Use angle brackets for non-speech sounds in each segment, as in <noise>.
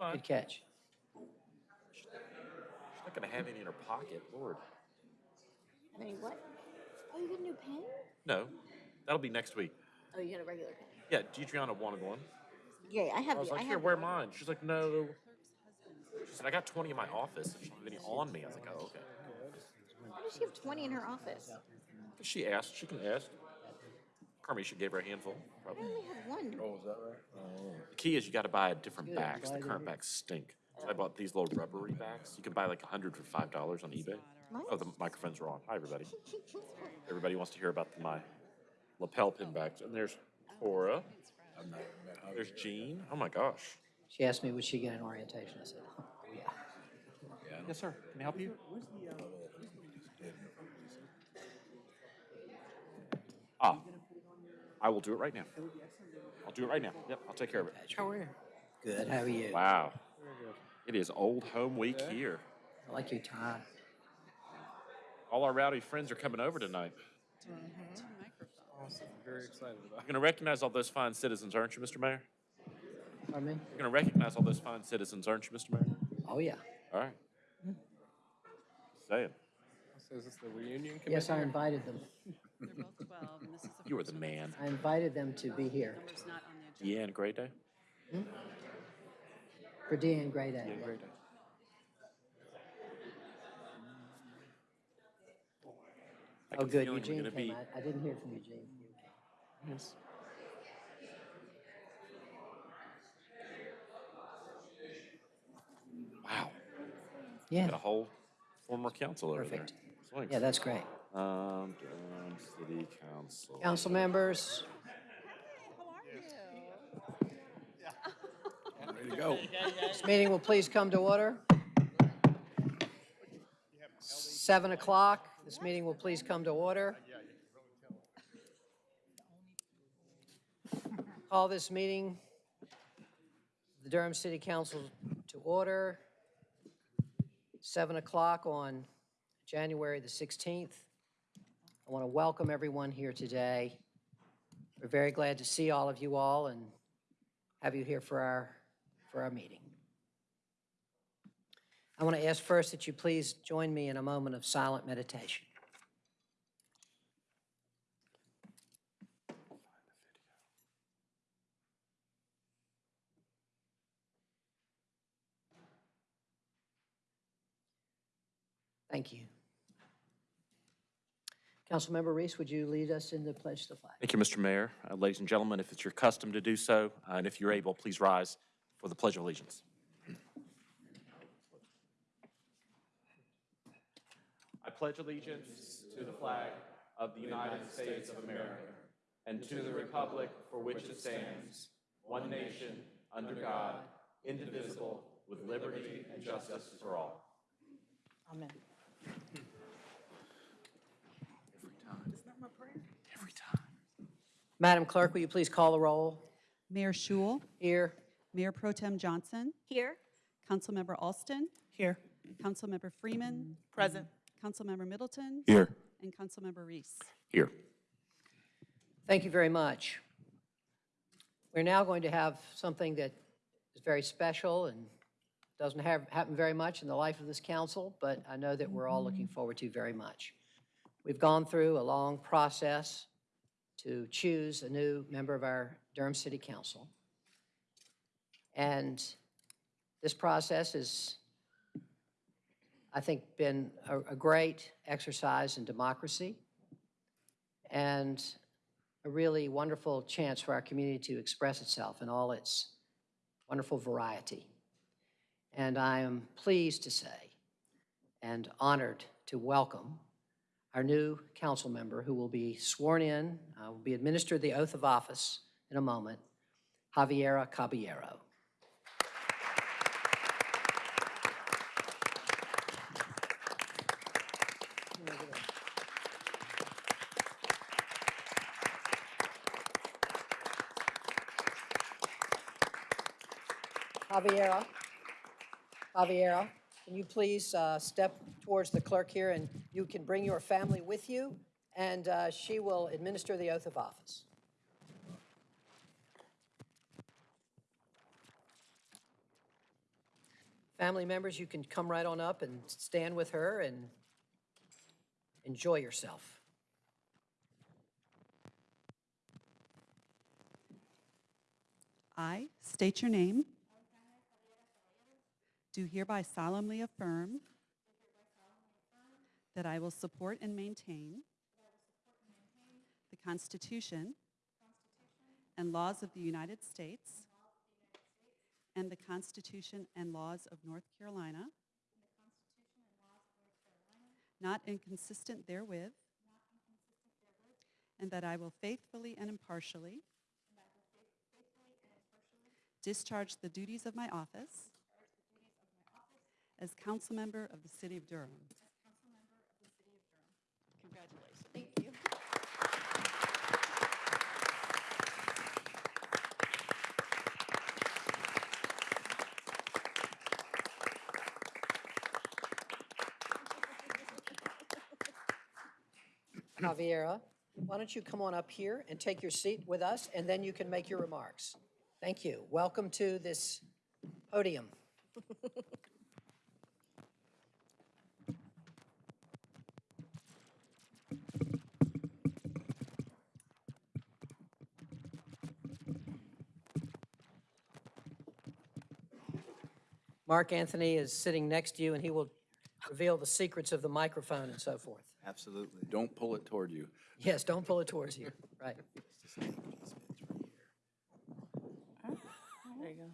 fine. Good catch. She's not gonna have any in her pocket, Lord. I mean, what? Oh, you got a new pen? No, that'll be next week. Oh, you got a regular pen. Yeah, DeDreana wanted one. Yeah, I have. I was the- like, I here, have wear the- mine. She's like, no. She said, I got 20 in my office. If she don't have any on me, I was like, oh, okay. Why does she have 20 in her office? She asked. She can ask. Carmisha gave her a handful. I Probably. only have one. Oh, is that right? The key is you got to buy a different Good, bags. The current hear. bags stink. So I bought these little rubbery bags. You can buy like a hundred for five dollars on eBay. Oh, the microphones are on. Hi, everybody. Everybody wants to hear about my lapel pin bags. And there's Cora. I've not met Javier. There's Jean. Oh my gosh. She asked me, would she get an orientation? I said, oh, yeah. Yeah, Yes, sir. Can I help you? Ah, I will do it right now. I'll do it right now. Yep, I'll take care of it. How are you? Good, how are you? Wow. It is old home week here. I like your tie. All our rowdy friends are coming over tonight. Mm-hmm. Awesome, very excited about You're gonna recognize all those fine citizens, aren't you, Mr. Mayor? Pardon me? You're gonna recognize all those fine citizens, aren't you, Mr. Mayor? Oh, yeah. All right. Mm. Saying, So is this the reunion committee? Yes, I invited them. They're both 12, and this is the <laughs> you were first the one. man. I invited them to be here Number's not on the agenda. Deanne Gray Day? Hmm? for Deanne Gray Day. Deanne Gray Day. I Oh, get good, feeling we're Eugene gonna came. be- I, I didn't hear from Eugene. Yes. Wow, Yeah, got a whole former council over there. Perfect. Swings. yeah, that's great. Um, Durham City Council. Council members, Ready to go. this meeting will please come to order. Seven o'clock, this meeting will please come to order. Call this meeting, the Durham City Council to order. Seven o'clock on January the 16th. I want to welcome everyone here today. We're very glad to see all of you all and have you here for our, for our meeting. I want to ask first that you please join me in a moment of silent meditation. Thank you. Councilmember Reese, would you lead us in the pledge to the flag? Thank you, Mr. Mayor. Uh, Ladies and gentlemen, if it's your custom to do so, uh, and if you're able, please rise for the Pledge of Allegiance. I pledge allegiance to the flag of the United States of America and to the republic for which it stands, one nation, under God, indivisible, with liberty and justice for all. Amen. Every time. Every time. Madam Clerk, will you please call the roll? Mayor Schewel, Here. Mayor Pro Tem Johnson, Here? Councilmember Alston, Here. Councilmember Freeman, Present. Councilmember Middleton, Here. and Councilmember Reese. Here. Thank you very much. We're now going to have something that is very special and doesn't have, happen very much in the life of this council, but I know that we're all looking forward to very much. We've gone through a long process to choose a new member of our Durham City Council. And this process has, I think, been a, a great exercise in democracy and a really wonderful chance for our community to express itself in all its wonderful variety. And I am pleased to say and honored to welcome our new council member who will be sworn in, uh, will be administered the oath of office in a moment, Javiera Caballero. Javiera, Javiera, can you please uh, step towards the clerk here, and you can bring your family with you, and uh, she will administer the oath of office. Family members, you can come right on up and stand with her and enjoy yourself. I state your name. Do hereby solemnly affirm that I will support and maintain the Constitution and laws of the United States and the Constitution and laws of North Carolina, not inconsistent therewith, and that I will faithfully and impartially discharge the duties of my office as council member of the city of Durham. Congratulations. Thank you. Javiera, why don't you come on up here and take your seat with us, and then you can make your remarks. Thank you. Welcome to this podium. Mark Anthony is sitting next to you, and he will reveal the secrets of the microphone and so forth. Absolutely. Don't pull it toward you. <laughs> Yes, don't pull it towards you. Right. There you go.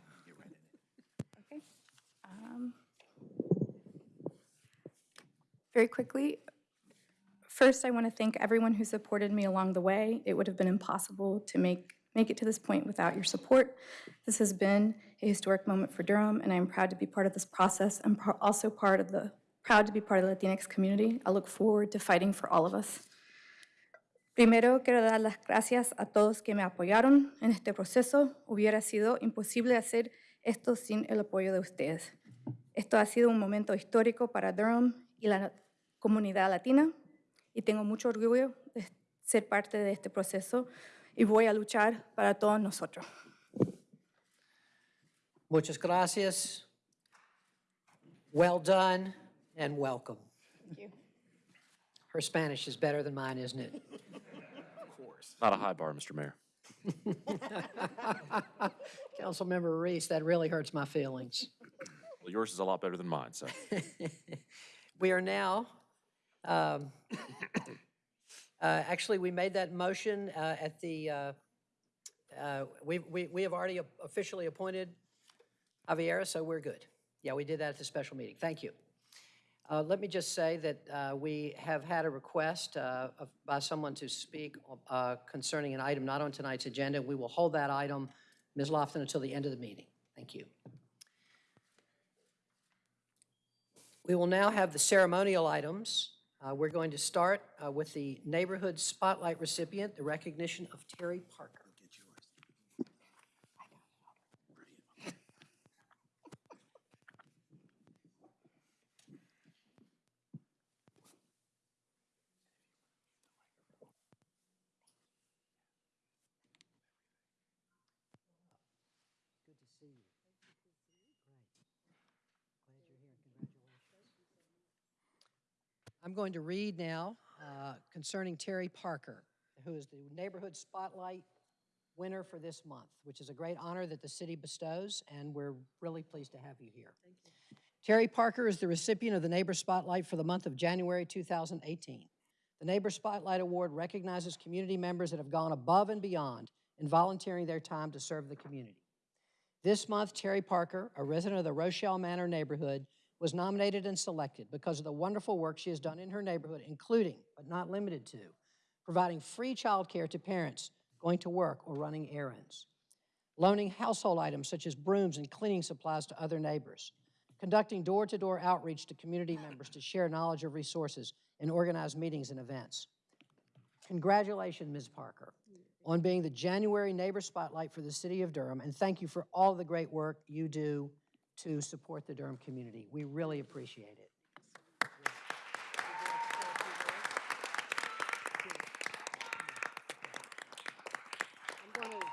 Okay. Um, Very quickly, first, I want to thank everyone who supported me along the way. It would have been impossible to make, make it to this point without your support. This has been a historic moment for Durham, and I'm proud to be part of this process. I'm also part of the, proud to be part of the Latinx community. I look forward to fighting for all of us. Primero quiero dar las gracias a todos que me apoyaron en este proceso. Hubiera sido imposible hacer esto sin el apoyo de ustedes. Esto ha sido un momento histórico para Durham y la comunidad latina y tengo mucho orgullo de ser parte de este proceso y voy a luchar para todos nosotros. Muchas gracias. Well done and welcome. Thank you. Her Spanish is better than mine, isn't it? Of course. Not a high bar, Mr. Mayor. <laughs> Councilmember Reese, that really hurts my feelings. Well, yours is a lot better than mine, so. <laughs> We are now, um, uh, actually, we made that motion uh, at the, uh, uh, we we we have already officially appointed Javiera, so we're good. Yeah, we did that at the special meeting. Thank you. Uh, Let me just say that uh, we have had a request of- by someone to speak concerning an item not on tonight's agenda. We will hold that item, Ms. Lofton, until the end of the meeting. Thank you. We will now have the ceremonial items. Uh, We're going to start uh, with the Neighborhood Spotlight recipient, the recognition of Terry Parker. See you. Great. Glad you're here. Congratulations. I'm going to read now uh, concerning Terry Parker, who is the Neighborhood Spotlight winner for this month, which is a great honor that the city bestows, and we're really pleased to have you here. Terry Parker is the recipient of the Neighbor Spotlight for the month of January 2018. The Neighbor Spotlight Award recognizes community members that have gone above and beyond in volunteering their time to serve the community. This month, Terry Parker, a resident of the Rochelle Manor neighborhood, was nominated and selected because of the wonderful work she has done in her neighborhood, including, but not limited to, providing free childcare to parents going to work or running errands, loaning household items such as brooms and cleaning supplies to other neighbors, conducting door-to-door outreach to community members to share knowledge of resources and organize meetings and events. Congratulations, Ms. Parker, on being the January Neighbor Spotlight for the City of Durham, and thank you for all the great work you do to support the Durham community. We really appreciate it. I'm going to,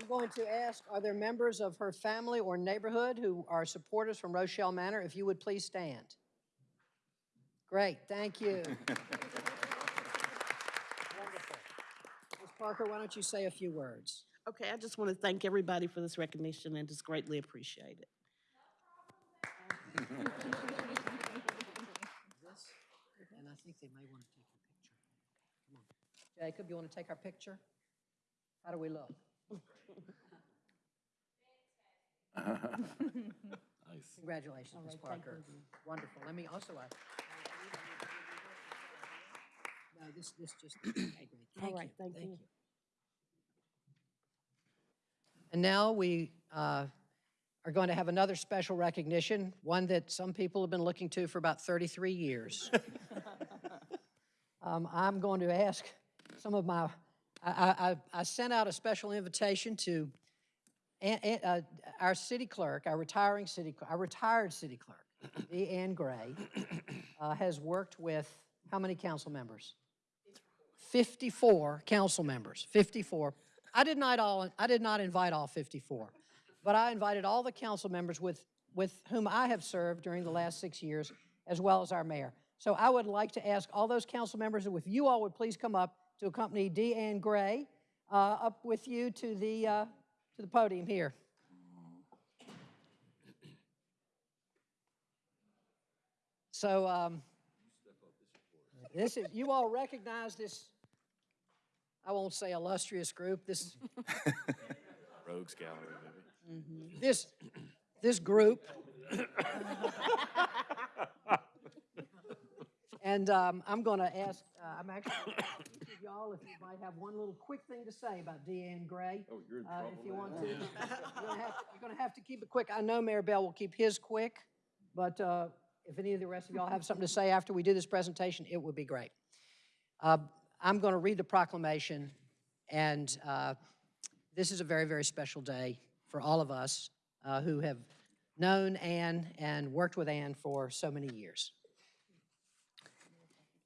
I'm going to ask, are there members of her family or neighborhood who are supporters from Rochelle Manor? If you would please stand. Great, thank you. <laughs> Wonderful. Ms. Parker, why don't you say a few words? Okay, I just want to thank everybody for this recognition and just greatly appreciate it. And I think they may want to take your picture. Come on. Jacob, you want to take our picture? How do we look? Nice. Congratulations, Ms. Parker. Wonderful. Let me also, uh, no, this, this just, okay, great. Thank you. right, thank you. And now we uh, are going to have another special recognition, one that some people have been looking to for about 33 years. <laughs> Um, I'm going to ask some of my, I, I, I- sent out a special invitation to uh, our city clerk, our retiring city, our retired city clerk, Dee Ann Gray, uh, has worked with how many council members? 54 council members, 54. I did not all, I did not invite all 54, but I invited all the council members with, with whom I have served during the last six years, as well as our mayor. So I would like to ask all those council members, if you all would please come up to accompany Dee Ann Gray uh, up with you to the, uh, to the podium here. So, um, this is, you all recognize this, I won't say illustrious group, this, <laughs> Rogues Gallery, maybe. this, this group. <laughs> And um, I'm going to ask, uh, I'm actually, <coughs> each of y'all, if you might have one little quick thing to say about Deanne Gray. Oh, you're in trouble If you want to. You're gonna have to- You're going to have to keep it quick. I know Mayor Bell will keep his quick, but uh, if any of the rest of y'all have something to say after we do this presentation, it would be great. I'm going to read the proclamation, and uh, this is a very, very special day for all of us uh, who have known Ann and worked with Ann for so many years.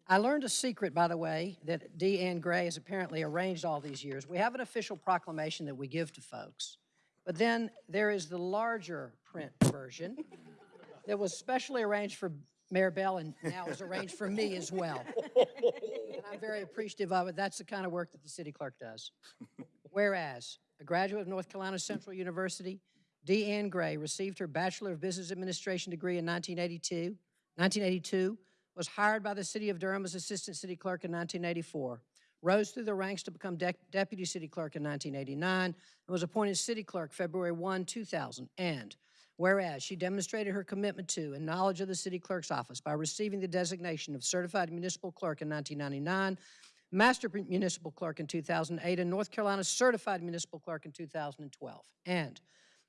I learned a secret, by the way, that Dee Ann Gray has apparently arranged all these years. We have an official proclamation that we give to folks, but then there is the larger print version that was specially arranged for Mayor Bell and now is arranged for me as well. I'm very appreciative of it. That's the kind of work that the city clerk does. <laughs> Whereas, a graduate of North Carolina Central University, Ann Gray received her Bachelor of Business Administration degree in 1982, 1982, was hired by the city of Durham as Assistant City Clerk in 1984, rose through the ranks to become dec- Deputy City Clerk in 1989, and was appointed City Clerk February 1, 2000. And whereas she demonstrated her commitment to and knowledge of the City Clerk's office by receiving the designation of Certified Municipal Clerk in 1999, Master Municipal Clerk in 2008, and North Carolina Certified Municipal Clerk in 2012. And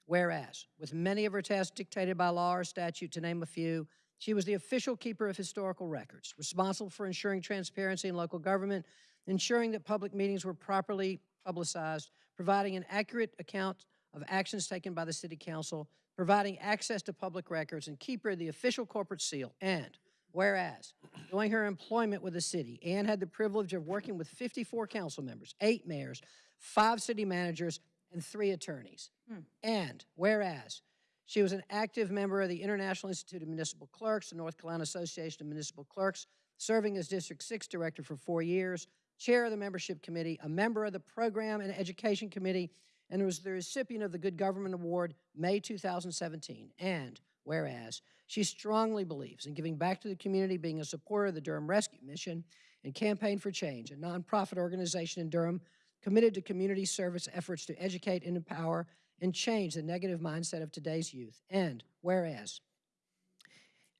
whereas, with many of her tasks dictated by law or statute, to name a few, she was the official keeper of historical records, responsible for ensuring transparency in local government, ensuring that public meetings were properly publicized, providing an accurate account of actions taken by the city council, providing access to public records, and keeper of the official corporate seal. And whereas, during her employment with the city, Ann had the privilege of working with 54 council members, eight mayors, five city managers, and three attorneys. Hmm. And whereas, she was an active member of the International Institute of Municipal Clerks, the North Carolina Association of Municipal Clerks, serving as District 6 Director for four years, Chair of the Membership Committee, a member of the Program and Education Committee, and was the recipient of the Good Government Award May 2017. And whereas, she strongly believes in giving back to the community, being a supporter of the Durham Rescue Mission and Campaign for Change, a nonprofit organization in Durham committed to community service efforts to educate and empower and change the negative mindset of today's youth. And whereas,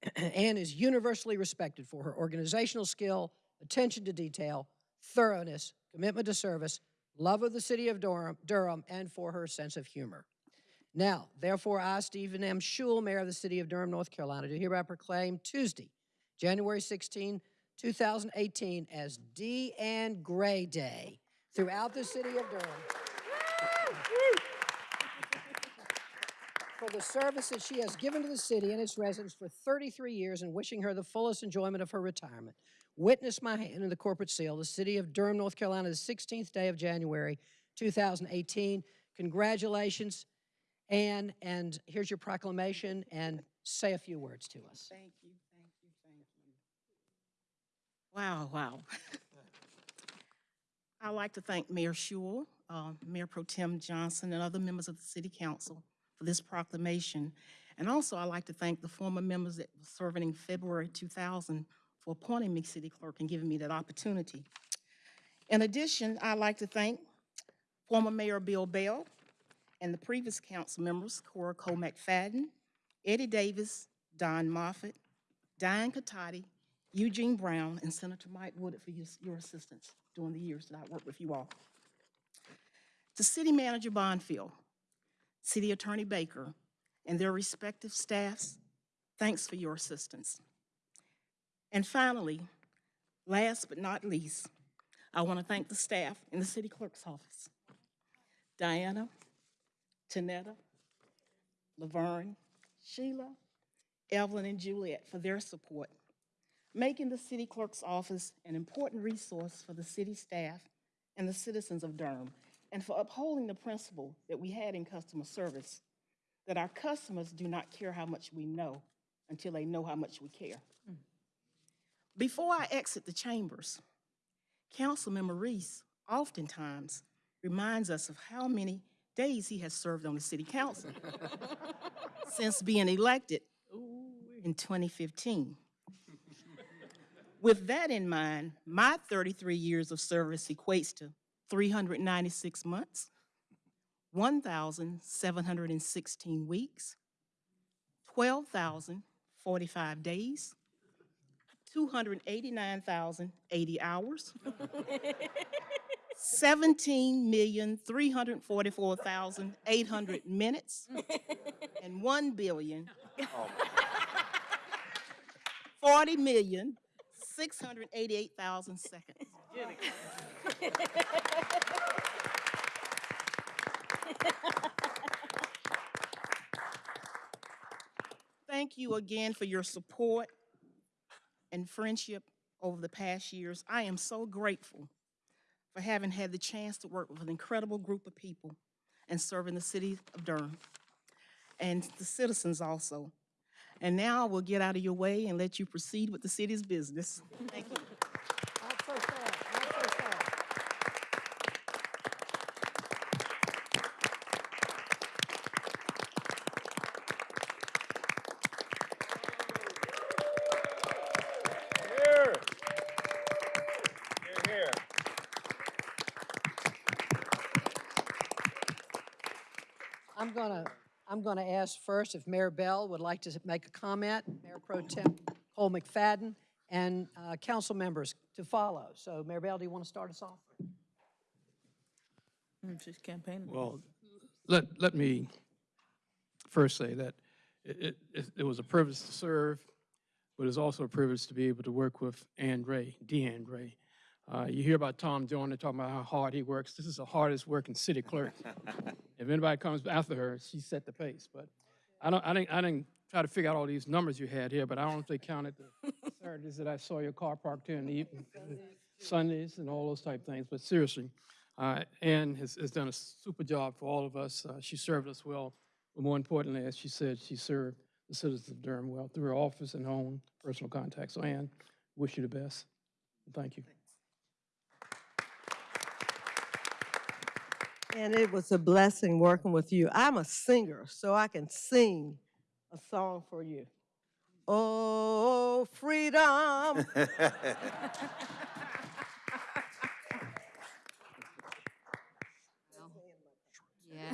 <clears throat> Anne is universally respected for her organizational skill, attention to detail, thoroughness, commitment to service, love of the city of Durham, Durham and for her sense of humor. Now, therefore, I, Stephen M. Schewel, Mayor of the City of Durham, North Carolina, do hereby proclaim Tuesday, January 16, 2018, as D. Ann Gray Day throughout the city of Durham. for the service that she has given to the city and its residents for 33 years and wishing her the fullest enjoyment of her retirement. Witness my hand in the corporate seal, the city of Durham, North Carolina, the 16th day of January, 2018. congratulations. Ann, and here's your proclamation, and say a few words to us. Thank you, thank you, thank you. Wow, wow. <laughs> I'd like to thank Mayor Schewel, uh, Mayor Pro Tem Johnson, and other members of the City Council for this proclamation. And also, I'd like to thank the former members that were serving in February 2000 for appointing me city clerk and giving me that opportunity. In addition, I'd like to thank former Mayor Bill Bell and the previous council members, Cora Cole McFadden, Eddie Davis, Don Moffitt, Diane Catotti, Eugene Brown, and Senator Mike Woodard for your, your assistance during the years that I worked with you all. To City Manager Bonfield, City Attorney Baker, and their respective staffs, thanks for your assistance. And finally, last but not least, I want to thank the staff in the city clerk's office. Diana, Tanetta, Laverne, Sheila, Evelyn, and Juliet for their support, making the city clerk's office an important resource for the city staff and the citizens of Durham, and for upholding the principle that we had in customer service, that our customers do not care how much we know until they know how much we care. Before I exit the chambers, Councilmember Reese oftentimes reminds us of how many days he has served on the city council <laughs> since being elected in 2015. With that in mind, my 33 years of service equates to 396 months, 1,716 weeks, 12,045 days, 289,080 hours, 17,344,800 minutes, and 1 billion, 40 million, 688,000 seconds. Thank you again for your support and friendship over the past years. I am so grateful for having had the chance to work with an incredible group of people and serving the city of Durham and the citizens also. And now I will get out of your way and let you proceed with the city's business. Thank you. Here. Here, here. I'm gonna, I'm ask first if Mayor Bell would like to make a comment, Mayor Pro Tem Cole McFadden, and uh, council members to follow. So Mayor Bell, do you want to start us off? She's campaigning. Well, let, let me first say that it, it, it was a privilege to serve, but it's also a privilege to be able to work with Ann Ray, Deanne Ray. Uh, you hear about Tom Joyner talking about how hard he works. This is the hardest working city clerk. <laughs> If anybody comes after her, she set the pace. But I don't, I didn't, I didn't try to figure out all these numbers you had here, but I don't know if they counted the <laughs> Saturdays that I saw your car parked here in the evening, Sundays and all those type things. But seriously, uh, Ann has, has done a super job for all of us. Uh, she served us well. But more importantly, as she said, she served the citizens of Durham well through her office and home, personal contact. So Ann, wish you the best. Thank you. And it was a blessing working with you. I'm a singer, so I can sing a song for you. Oh, freedom. <laughs> Yeah.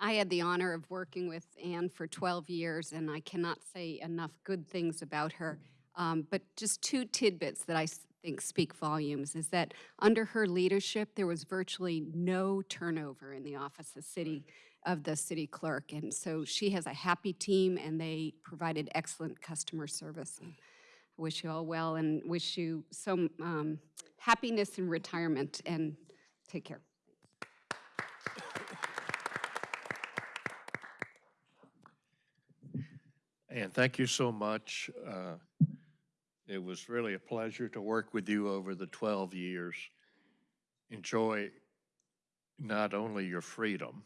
I had the honor of working with Anne for 12 years, and I cannot say enough good things about her. Um, but just two tidbits that I s- think speak volumes is that under her leadership, there was virtually no turnover in the office of the city of the city clerk, and so she has a happy team, and they provided excellent customer service. And I wish you all well, and wish you some um, happiness in retirement, and take care. And thank you so much. Uh, It was really a pleasure to work with you over the 12 years. Enjoy not only your freedom,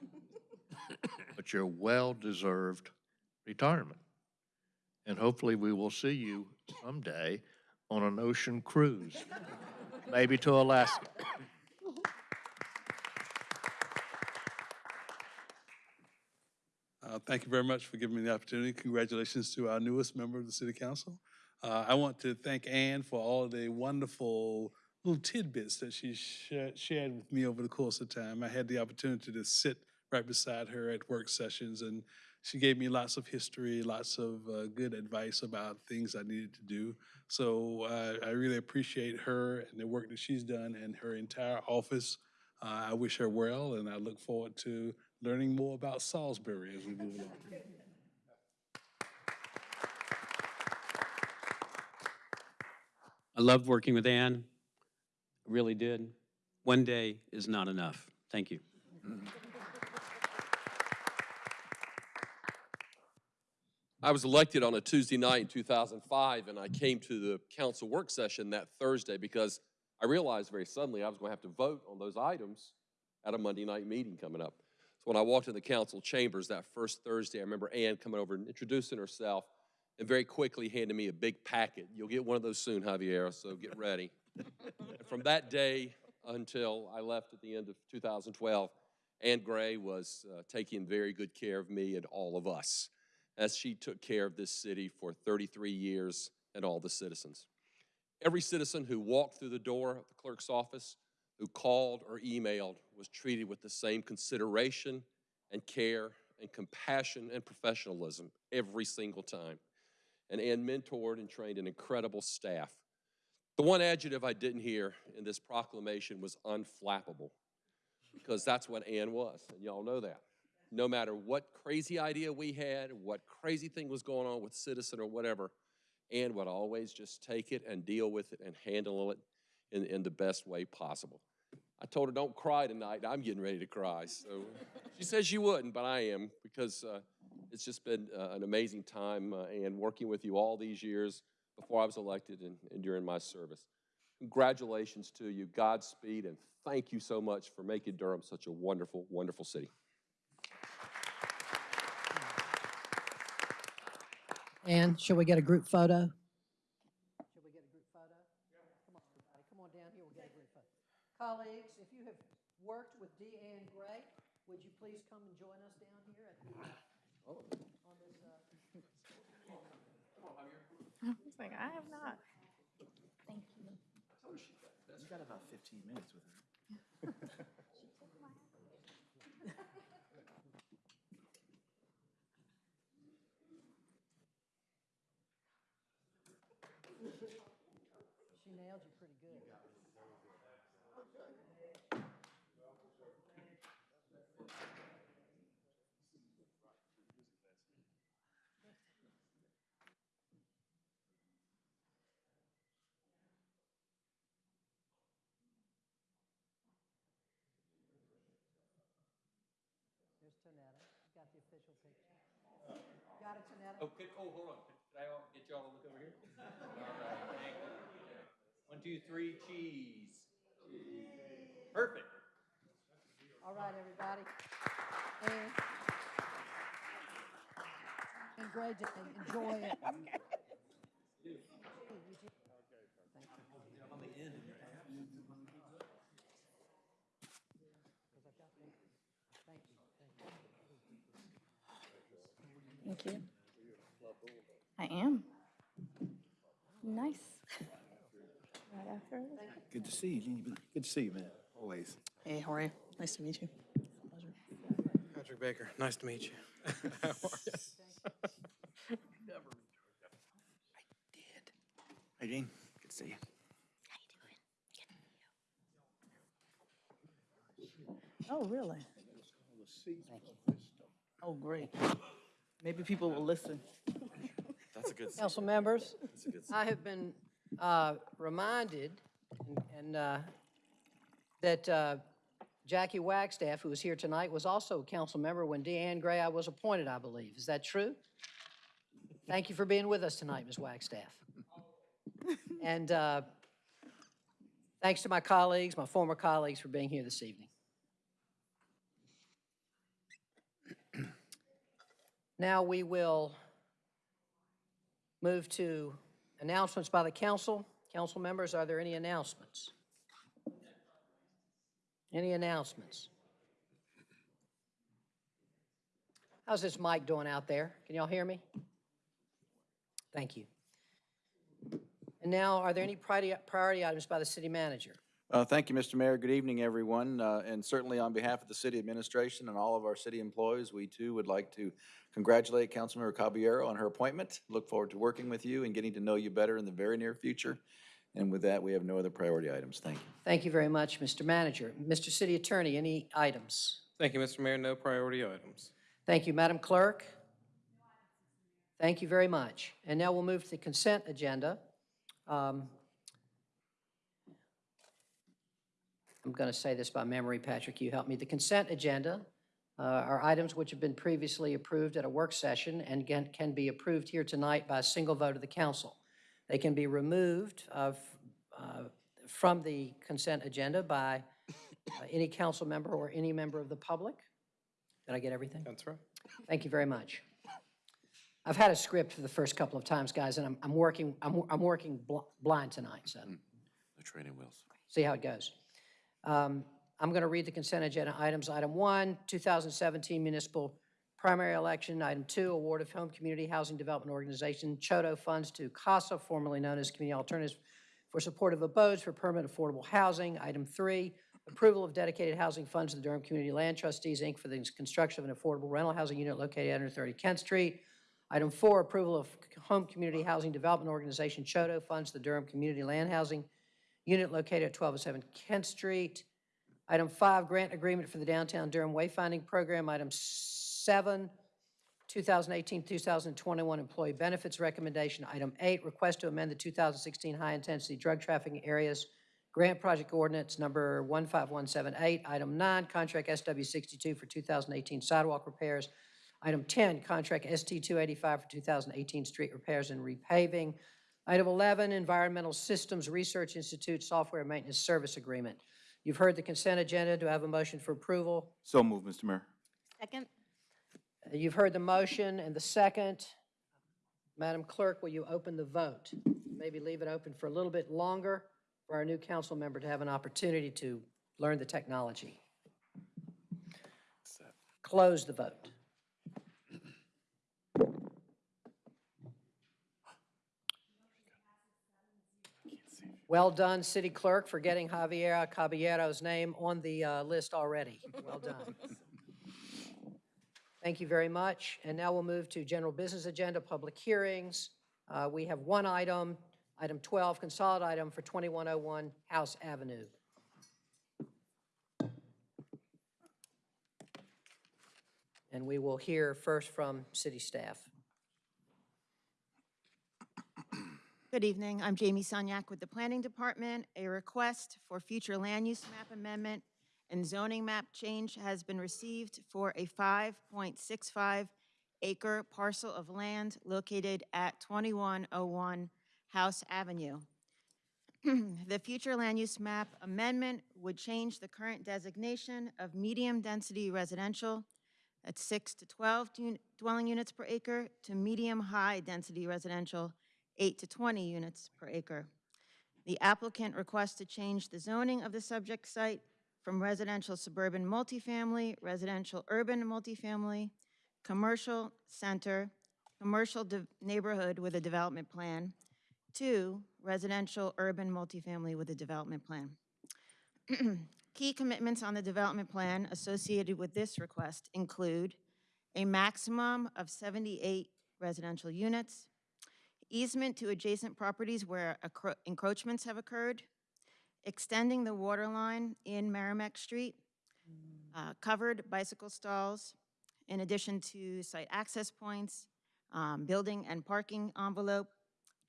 <laughs> but your well-deserved retirement. And hopefully, we will see you someday on an ocean cruise, maybe to Alaska. Uh, Thank you very much for giving me the opportunity. Congratulations to our newest member of the City Council. Uh, I want to thank Anne for all the wonderful little tidbits that she sha- shared with me over the course of time. I had the opportunity to sit right beside her at work sessions, and she gave me lots of history, lots of uh, good advice about things I needed to do. So uh, I really appreciate her and the work that she's done and her entire office. Uh, I wish her well, and I look forward to learning more about Salisbury as we move along. I loved working with Ann, I really did. One day is not enough. Thank you. I was elected on a Tuesday night in 2005, and I came to the council work session that Thursday because I realized very suddenly I was going to have to vote on those items at a Monday night meeting coming up. So when I walked in the council chambers that first Thursday, I remember Ann coming over and introducing herself and very quickly handed me a big packet. You'll get one of those soon, Javier, so get <laughs> ready. from that day until I left at the end of 2012, Ann Gray was uh, taking very good care of me and all of us as she took care of this city for 33 years and all the citizens. Every citizen who walked through the door of the clerk's office, who called or emailed, was treated with the same consideration and care and compassion and professionalism every single time. And Ann mentored and trained an incredible staff. The one adjective I didn't hear in this proclamation was unflappable, because that's what Ann was, and y'all know that no matter what crazy idea we had, what crazy thing was going on with Citizen or whatever, Ann would always just take it and deal with it and handle it in, in the best way possible. I told her, don't cry tonight. I'm getting ready to cry. So she says she wouldn't, but I am because uh, it's just been uh, an amazing time uh, and working with you all these years before I was elected and, and during my service. Congratulations to you, Godspeed, and thank you so much for making Durham such a wonderful, wonderful city. And shall we get a group photo? Shall we get a group photo? Come on, everybody, come on down here, we'll get a group photo. Colleagues, if you have worked with Deanne Gray, would you please come and join us down here at the, on this, uh, I was like, I have not. Thank you. You got about 15 minutes with her. <laughs> she nailed you pretty good. There's Tonetta. You got the official picture. Got it, Tonetta? Okay, oh, hold on. Could I all- get y'all to look over here? All right, thank you. One, two, three, cheese. Perfect. All right, everybody. And, and Gray, just enjoy it. Thank you. I am. Nice. Right after. Good to see you. Good to see you, man. Always. Hey, how are you? Nice to meet you. Patrick Baker, nice to meet you. How are you? I did. Hey, Gene. Good to see you. How you doing? Oh, really? Oh, great. Maybe people will listen. That's a good Council members, good I have been uh, reminded and- and uh, that uh, Jackie Wagstaff, who is here tonight, was also a council member when Deanne Gray I was appointed, I believe. Is that true? Thank you for being with us tonight, Ms. Wagstaff. <laughs> And uh, thanks to my colleagues, my former colleagues, for being here this evening. Now we will move to announcements by the council. Council members, are there any announcements? Any announcements? How's this mic doing out there? Can y'all hear me? Thank you. And now, are there any priority priority items by the city manager? Uh, Thank you, Mr. Mayor. Good evening, everyone. Uh, And certainly on behalf of the city administration and all of our city employees, we too would like to congratulate Councilmember Caballero on her appointment. Look forward to working with you and getting to know you better in the very near future. And with that, we have no other priority items. Thank you. Thank you very much, Mr. Manager. Mr. City Attorney, any items? Thank you, Mr. Mayor. No priority items. Thank you, Madam Clerk. Thank you very much. And now we'll move to the consent agenda. Um, I'm going to say this by memory, Patrick, you help me. The consent agenda uh, are items which have been previously approved at a work session and can can be approved here tonight by a single vote of the council. They can be removed of, uh, from the consent agenda by uh, any council member or any member of the public. Did I get everything? That's right. Thank you very much. I've had a script for the first couple of times, guys, and I'm, I'm working, I'm, I'm working bl- blind tonight, so The training wheels. see how it goes. Um, I'm going to read the consent agenda items. Item one, 2017 municipal primary election. Item two, award of home community housing development organization, CHDO funds to CASA, formerly known as Community Alternatives for supportive abodes for permanent affordable housing. Item three, approval of dedicated housing funds to the Durham Community Land Trustees, Inc. for the construction of an affordable rental housing unit located at 130 Kent Street. Item four, approval of home community housing development organization, CHDO funds to the Durham Community Land Housing unit located at 1207 Kent Street. Item five, grant agreement for the downtown Durham wayfinding program. Item seven, 2018-2021 employee benefits recommendation. Item eight, request to amend the 2016 high-intensity drug trafficking areas grant project ordinance number 15178. Item nine, contract SW 62 for 2018 sidewalk repairs. Item 10, contract ST 285 for 2018 street repairs and repaving. Item 11, Environmental Systems Research Institute Software Maintenance Service Agreement. You've heard the consent agenda. Do I have a motion for approval? So move, Mr. Mayor. Second? Uh, You've heard the motion and the second. Madam Clerk, will you open the vote? Maybe leave it open for a little bit longer for our new council member to have an opportunity to learn the technology. Close the vote. Well done, City Clerk, for getting Javier Caballero's name on the uh, list already. Well done. <laughs> Thank you very much. And now we'll move to general business agenda, public hearings. Uh, We have one item, item 12, consolidated item for 2101 House Avenue. And we will hear first from city staff. Good evening. I'm Jamie Sunyak with the Planning Department. A request for future land use map amendment and zoning map change has been received for a 5.65 acre parcel of land located at 2101 House Avenue. <clears throat> The future land use map amendment would change the current designation of medium-density residential at 6 to 12 dwelling units per acre to medium-high density residential 8 to 20 units per acre. The applicant requests to change the zoning of the subject site from residential suburban multifamily, residential urban multifamily, commercial center, commercial neighborhood with a development plan, to residential urban multifamily with a development plan. <clears throat> Key commitments on the development plan associated with this request include a maximum of 78 residential units, easement to adjacent properties where encroachments have occurred, extending the water line in Merrimack Street, uh, covered bicycle stalls, in addition to site access points, um, building and parking envelope,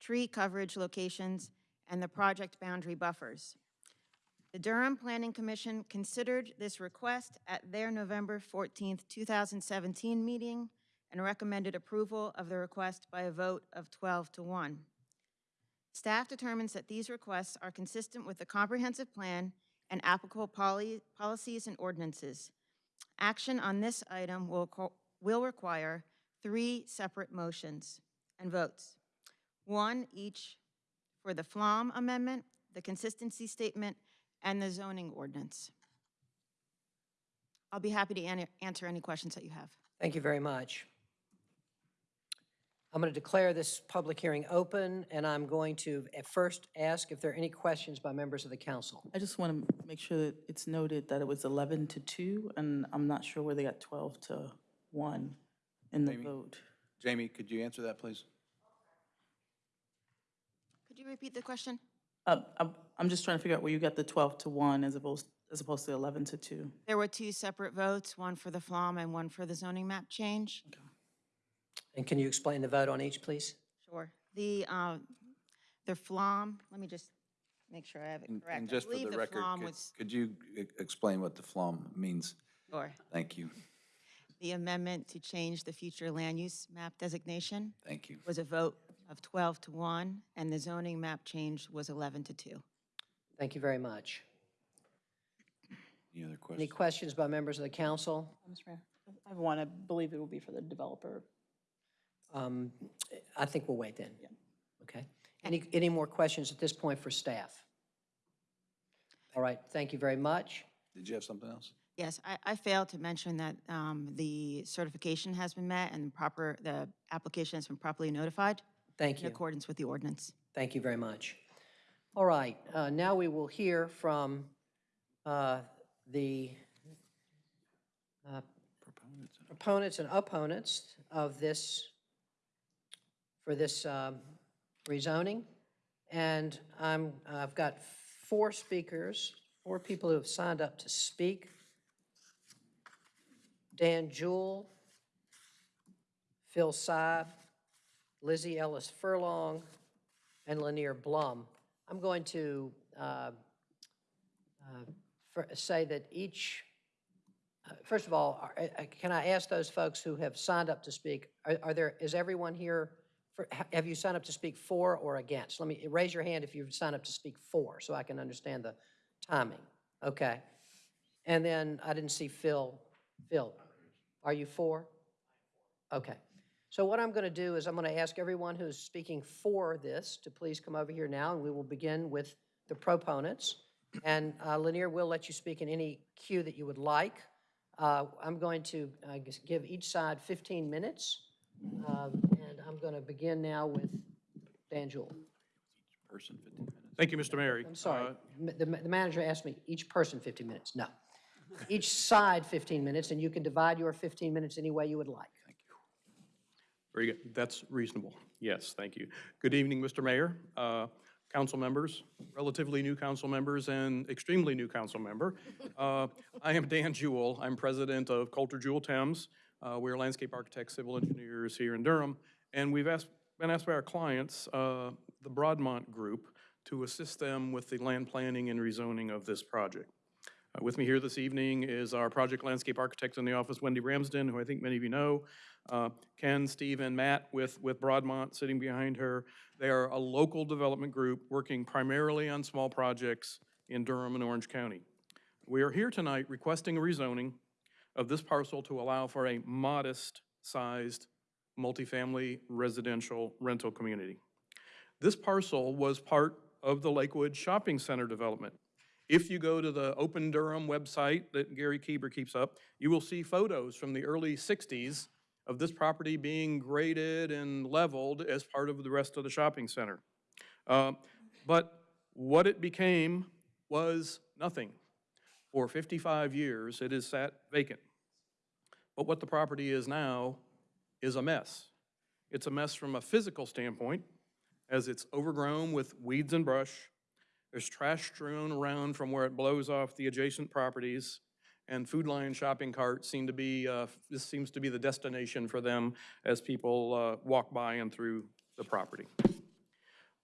tree coverage locations, and the project boundary buffers. The Durham Planning Commission considered this request at their November 14th, 2017 meeting and recommended approval of the request by a vote of 12 to 1. Staff determines that these requests are consistent with the comprehensive plan and applicable poli- policies and ordinances. Action on this item will, will require three separate motions and votes. One each for the FLUM amendment, the consistency statement, and the zoning ordinance. I'll be happy to an- answer any questions that you have. Thank you very much. I'm going to declare this public hearing open, and I'm going to at first ask if there are any questions by members of the council. I just want to make sure that it's noted that it was 11 to 2, and I'm not sure where they got 12 to 1 in the Jamie? vote. Jamie, could you answer that, please? Could you repeat the question? Uh, I'm, I'm just trying to figure out where you got the 12 to 1 as opposed, as opposed to 11 to 2. There were two separate votes, one for the FLUM and one for the zoning map change. And can you explain the vote on each, please? Sure. The, um, the FLUM, let me just make sure I have it And- correct. And I just for believe the record, FLUM could- was- could you e- explain what the FLUM means? Sure. Thank you, The amendment to change the future land use map designation thank you. was a vote of 12 to 1, and the zoning map change was 11 to 2. Thank you very much. Any other questions? Any questions? questions by members of the council? Mr. Mayor, I want to believe it will be for the developer. Um, I think we'll wait then. Okay. Any, any more questions at this point for staff? All right, thank you very much. Did you have something else? Yes, I, I failed to mention that um, the certification has been met and the proper, the application has been properly notified. Thank you. In accordance with the ordinance. Thank you very much. All right, uh, now we will hear from uh, the uh, proponents and opponents of this, for this um, rezoning. And I'm, I've got four speakers, four people who have signed up to speak. Dan Jewell, Phil Sy, Lizzie Ellis Furlong, and Lanier Blum. I'm going to uh, uh, say that each, uh, first of all, are- uh, can I ask those folks who have signed up to speak, are are there, is everyone here, for- have you signed up to speak for or against? Let me, raise your hand if you've signed up to speak for, so I can understand the timing. Okay. And then I didn't see Phil. Phil, are you for? Okay. So what I'm going to do is I'm going to ask everyone who's speaking for this to please come over here now, and we will begin with the proponents. And uh, Lanier, we'll let you speak in any queue that you would like. Uh, I'm going to uh, give each side 15 minutes, um, I'm going to begin now with Dan Jewell. Person, 15 minutes. Thank you, Mr. Mayor. I'm sorry, Uh, M- the the manager asked me, each person 15 minutes. No. Each side 15 minutes, and you can divide your 15 minutes any way you would like. Thank you. Very good. That's reasonable. Yes, thank you. Good evening, Mr. Mayor, uh, council members, relatively new council members, and extremely new council member. Uh, I am Dan Jewell. I'm president of Coulter Jewell Thames. Uh, We're landscape architects, civil engineers here in Durham, and we've asked, been asked by our clients, uh, the Broadmont Group, to assist them with the land planning and rezoning of this project. Uh, With me here this evening is our project landscape architect in the office, Wendy Ramsden, who I think many of you know. Uh, Ken, Steve, and Matt with, with Broadmont sitting behind her. They are a local development group working primarily on small projects in Durham and Orange County. We are here tonight requesting a rezoning of this parcel to allow for a modest-sized multifamily residential rental community. This parcel was part of the Lakewood Shopping Center development. If you go to the Open Durham website that Gary Kueber keeps up, you will see photos from the early 60s of this property being graded and leveled as part of the rest of the shopping center. Uh, But what it became was nothing. For 55 years, it has sat vacant. But what the property is now is a mess. It's a mess from a physical standpoint, as it's overgrown with weeds and brush. There's trash strewn around from where it blows off the adjacent properties, and Food Lion shopping carts seem to be, uh, this seems to be the destination for them as people uh, walk by and through the property.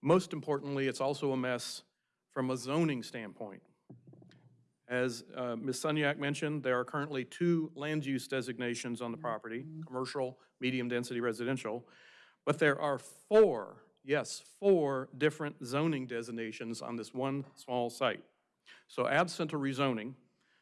Most importantly, it's also a mess from a zoning standpoint. As uh, Ms. Sunyak mentioned, there are currently two land use designations on the property, commercial, medium-density residential, but there are four, yes, four different zoning designations on this one small site. So absent a rezoning,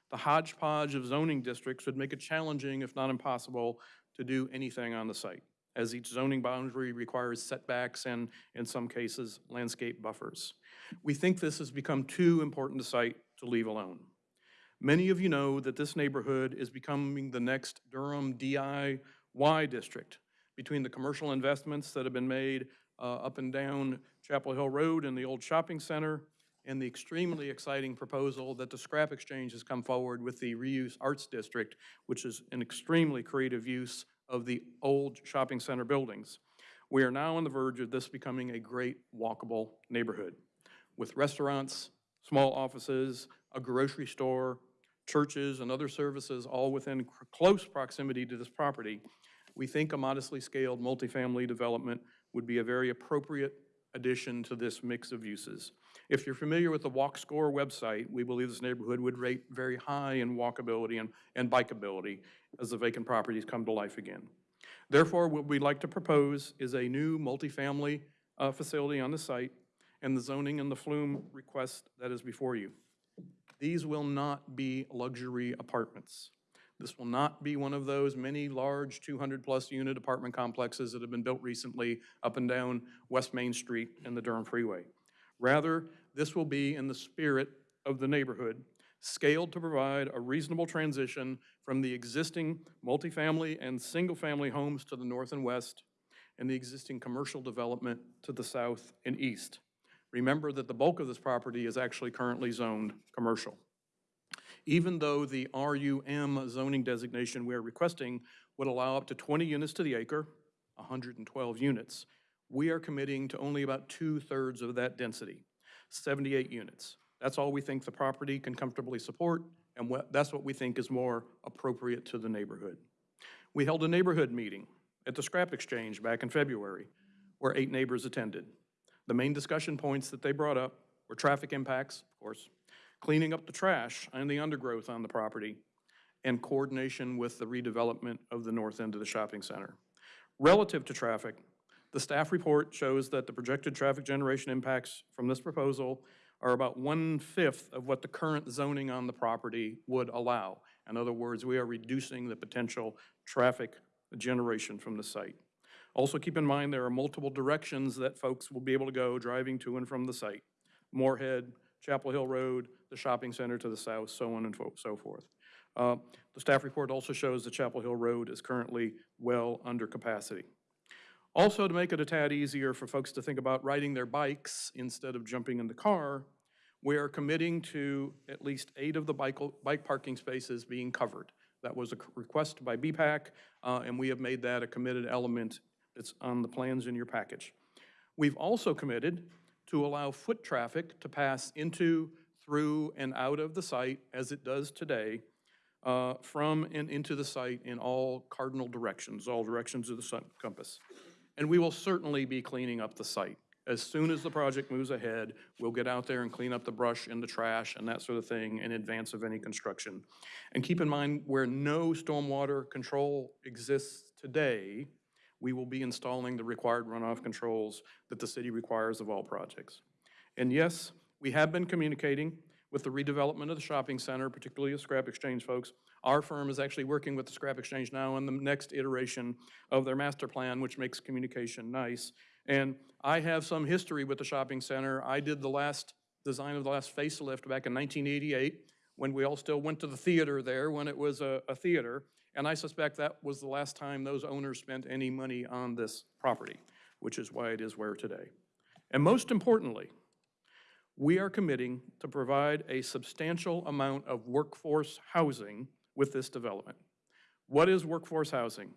the hodgepodge of zoning districts would make it challenging, if not impossible, to do anything on the site, as each zoning boundary requires setbacks and, in some cases, landscape buffers. We think this has become too important a site to leave alone. Many of you know that this neighborhood is becoming the next Durham DIY district between the commercial investments that have been made uh, up and down Chapel Hill Road and the old shopping center, and the extremely exciting proposal that the Scrap Exchange has come forward with the Reuse Arts District, which is an extremely creative use of the old shopping center buildings. We are now on the verge of this becoming a great walkable neighborhood with restaurants, small offices, a grocery store, churches, and other services all within close proximity to this property. We think a modestly scaled multifamily development would be a very appropriate addition to this mix of uses. If you're familiar with the Walk Score website, we believe this neighborhood would rate very high in walkability and, and bikeability as the vacant properties come to life again. Therefore, what we'd like to propose is a new multifamily uh, facility on the site and the zoning and the FLUM request that is before you. These will not be luxury apartments. This will not be one of those many large 200-plus unit apartment complexes that have been built recently up and down West Main Street and the Durham Freeway. Rather, this will be in the spirit of the neighborhood, scaled to provide a reasonable transition from the existing multifamily and single-family homes to the north and west, and the existing commercial development to the south and east. Remember that the bulk of this property is actually currently zoned commercial. Even though the RUM zoning designation we are requesting would allow up to 20 units to the acre, 112 units, we are committing to only about two-thirds of that density, 78 units. That's all we think the property can comfortably support, and what, that's what we think is more appropriate to the neighborhood. We held a neighborhood meeting at the Scrap Exchange back in February, where eight neighbors attended. The main discussion points that they brought up were traffic impacts, of course, cleaning up the trash and the undergrowth on the property, and coordination with the redevelopment of the north end of the shopping center. Relative to traffic, the staff report shows that the projected traffic generation impacts from this proposal are about one-fifth of what the current zoning on the property would allow. In other words, we are reducing the potential traffic generation from the site. Also, keep in mind, there are multiple directions that folks will be able to go driving to and from the site. Morehead, Chapel Hill Road, the shopping center to the south, so on and so forth. Uh, The staff report also shows that Chapel Hill Road is currently well under capacity. Also, to make it a tad easier for folks to think about riding their bikes instead of jumping in the car, we are committing to at least eight of the bike, bike parking spaces being covered. That was a request by BPAC, uh, and we have made that a committed element that's on the plans in your package. We've also committed to allow foot traffic to pass into, through, and out of the site, as it does today, uh, from and into the site in all cardinal directions, all directions of the sun compass. And we will certainly be cleaning up the site. As soon as the project moves ahead, we'll get out there and clean up the brush and the trash and that sort of thing in advance of any construction. And keep in mind, where no stormwater control exists today, we will be installing the required runoff controls that the city requires of all projects. And yes, we have been communicating with the redevelopment of the shopping center, particularly the Scrap Exchange folks. Our firm is actually working with the Scrap Exchange now on the next iteration of their master plan, which makes communication nice. And I have some history with the shopping center. I did the last design of the last facelift back in 1988, when we all still went to the theater there, when it was a, a theater. And I suspect that was the last time those owners spent any money on this property, which is why it is where today. And most importantly, we are committing to provide a substantial amount of workforce housing with this development. What is workforce housing?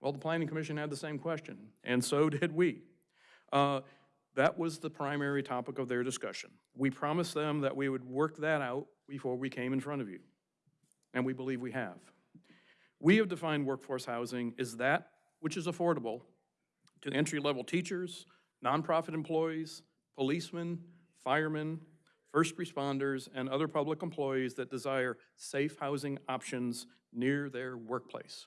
Well, the Planning Commission had the same question, and so <laughs> did we. Uh, That was the primary topic of their discussion. We promised them that we would work that out before we came in front of you, and we believe we have. We have defined workforce housing as that which is affordable to entry-level teachers, nonprofit employees, policemen, firemen, first responders, and other public employees that desire safe housing options near their workplace.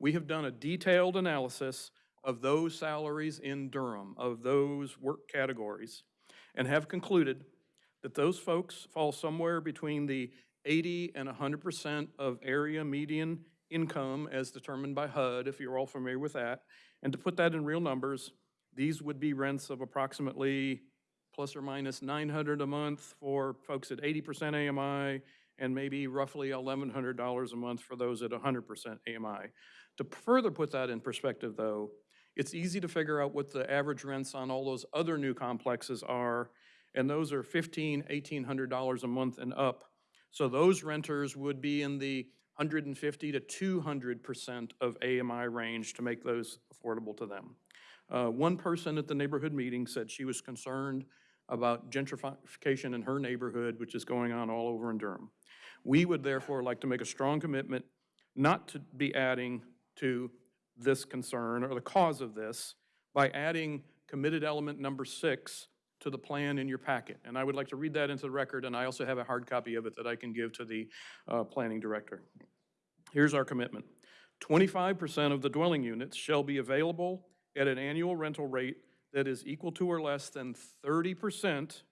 We have done a detailed analysis of those salaries in Durham, of those work categories, and have concluded that those folks fall somewhere between the 80 and 100% of area median income as determined by HUD, if you're all familiar with that. And to put that in real numbers, these would be rents of approximately plus or minus 900 a month for folks at 80% AMI, and maybe roughly $1,100 a month for those at 100% AMI. To further put that in perspective, though, it's easy to figure out what the average rents on all those other new complexes are, and those are $1,500, $1,800 a month and up. So those renters would be in the 150 to 200% of AMI range to make those affordable to them. Uh, One person at the neighborhood meeting said she was concerned about gentrification in her neighborhood, which is going on all over in Durham. We would therefore like to make a strong commitment not to be adding to this concern or the cause of this by adding committed element number six to the plan in your packet. And I would like to read that into the record, and I also have a hard copy of it that I can give to the uh, planning director. Here's our commitment. 25% of the dwelling units shall be available at an annual rental rate that is equal to or less than 30%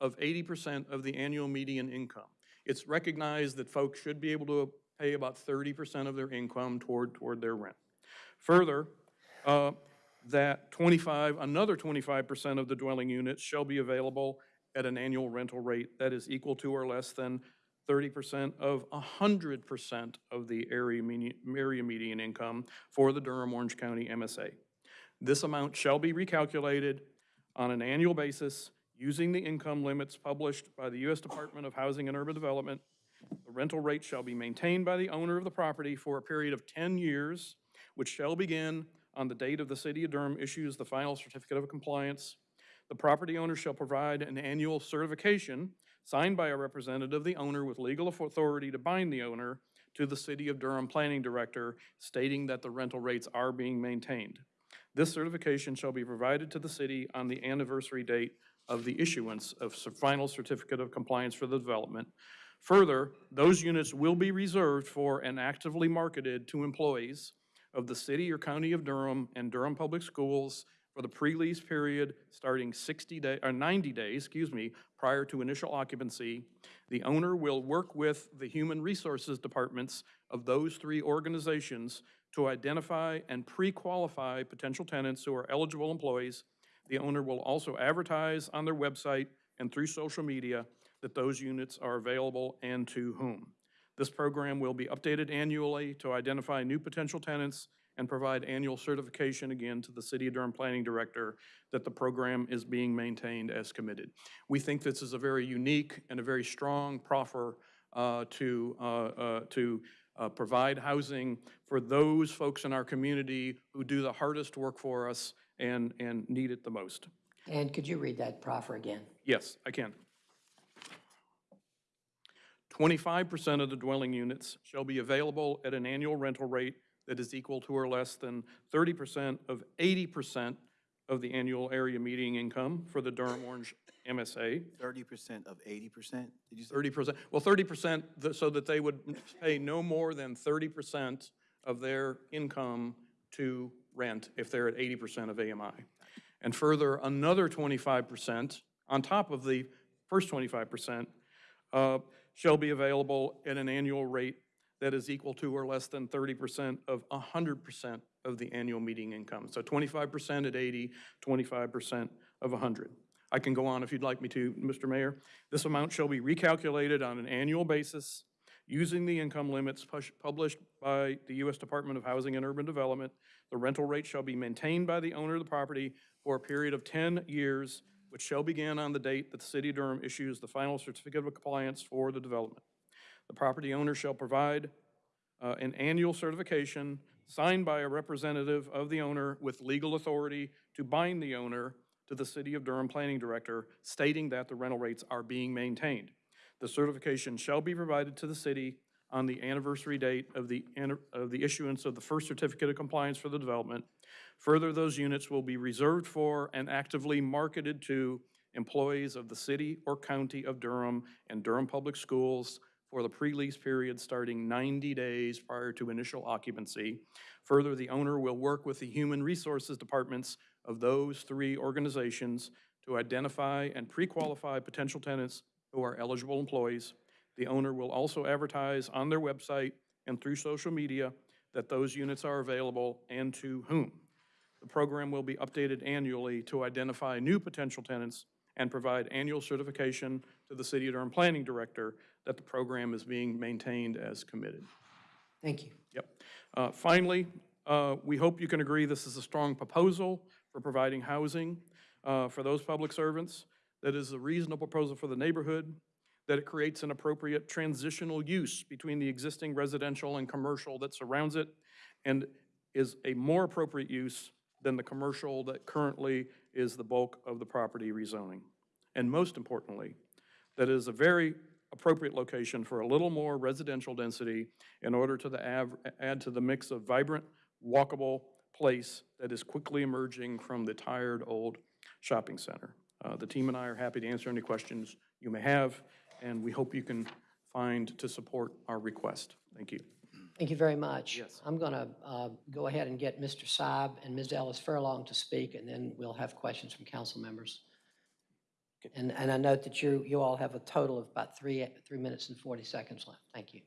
of 80% of the annual median income. It's recognized that folks should be able to pay about 30% of their income toward, toward their rent. Further, uh, that 25, another 25% of the dwelling units shall be available at an annual rental rate that is equal to or less than 30% of 100% of the area median, area median income for the Durham Orange County MSA. This amount shall be recalculated on an annual basis using the income limits published by the U.S. Department of Housing and Urban Development. The rental rate shall be maintained by the owner of the property for a period of 10 years, which shall begin on the date of the City of Durham issues the final certificate of compliance. The property owner shall provide an annual certification signed by a representative of the owner with legal authority to bind the owner to the City of Durham Planning Director, stating that the rental rates are being maintained. This certification shall be provided to the city on the anniversary date of the issuance of final certificate of compliance for the development. Further, those units will be reserved for and actively marketed to employees of the city or county of Durham and Durham Public Schools for the pre-lease period starting 60 day, or 90 days, excuse me, prior to initial occupancy. The owner will work with the human resources departments of those three organizations to identify and pre-qualify potential tenants who are eligible employees. The owner will also advertise on their website and through social media that those units are available and to whom. This program will be updated annually to identify new potential tenants and provide annual certification again to the City of Durham Planning Director that the program is being maintained as committed. We think this is a very unique and a very strong proffer uh, to, uh, uh, to uh, provide housing for those folks in our community who do the hardest work for us and, and need it the most. And could you read that proffer again? Yes, I can. Twenty-five percent of the dwelling units shall be available at an annual rental rate that is equal to or less than thirty percent of eighty percent of the annual area median income for the Durham Orange MSA. Thirty percent of eighty percent, did you say? Thirty percent, well, thirty percent, so that they would pay no more than thirty percent of their income to rent if they're at eighty percent of AMI. And further, another twenty-five percent on top of the first twenty-five percent uh, shall be available at an annual rate that is equal to or less than thirty percent of hundred percent of the annual median income. So twenty-five percent at 80, 25 percent of hundred. I can go on if you'd like me to, Mr. Mayor. This amount shall be recalculated on an annual basis using the income limits published by the U.S. Department of Housing and Urban Development. The rental rate shall be maintained by the owner of the property for a period of 10 years, which shall begin on the date that the City of Durham issues the final certificate of compliance for the development. The property owner shall provide uh, an annual certification signed by a representative of the owner with legal authority to bind the owner to the City of Durham Planning Director, stating that the rental rates are being maintained. The certification shall be provided to the city on the anniversary date of the, of the issuance of the first certificate of compliance for the development. Further, those units will be reserved for and actively marketed to employees of the city or county of Durham and Durham Public Schools for the pre-lease period starting 90 days prior to initial occupancy. Further, the owner will work with the human resources departments of those three organizations to identify and pre-qualify potential tenants who are eligible employees. The owner will also advertise on their website and through social media that those units are available and to whom. The program will be updated annually to identify new potential tenants and provide annual certification to the City of Durham Planning Director that the program is being maintained as committed. Thank you. Yep. Uh, Finally, uh, we hope you can agree this is a strong proposal for providing housing uh, for those public servants, that is a reasonable proposal for the neighborhood, that it creates an appropriate transitional use between the existing residential and commercial that surrounds it, and is a more appropriate use than the commercial that currently is the bulk of the property rezoning. And most importantly, that is a very appropriate location for a little more residential density in order to add to the mix of vibrant, walkable place that is quickly emerging from the tired old shopping center. Uh, the team and I are happy to answer any questions you may have, and we hope you can find to support our request. Thank you. Thank you very much. Yes. I'm going to go ahead and get Mr. Saab and Ms. Ellis Furlong to speak, and then we'll have questions from council members. Okay. And, and I note that you, you all have a total of about three, three minutes and 40 seconds left. Thank you.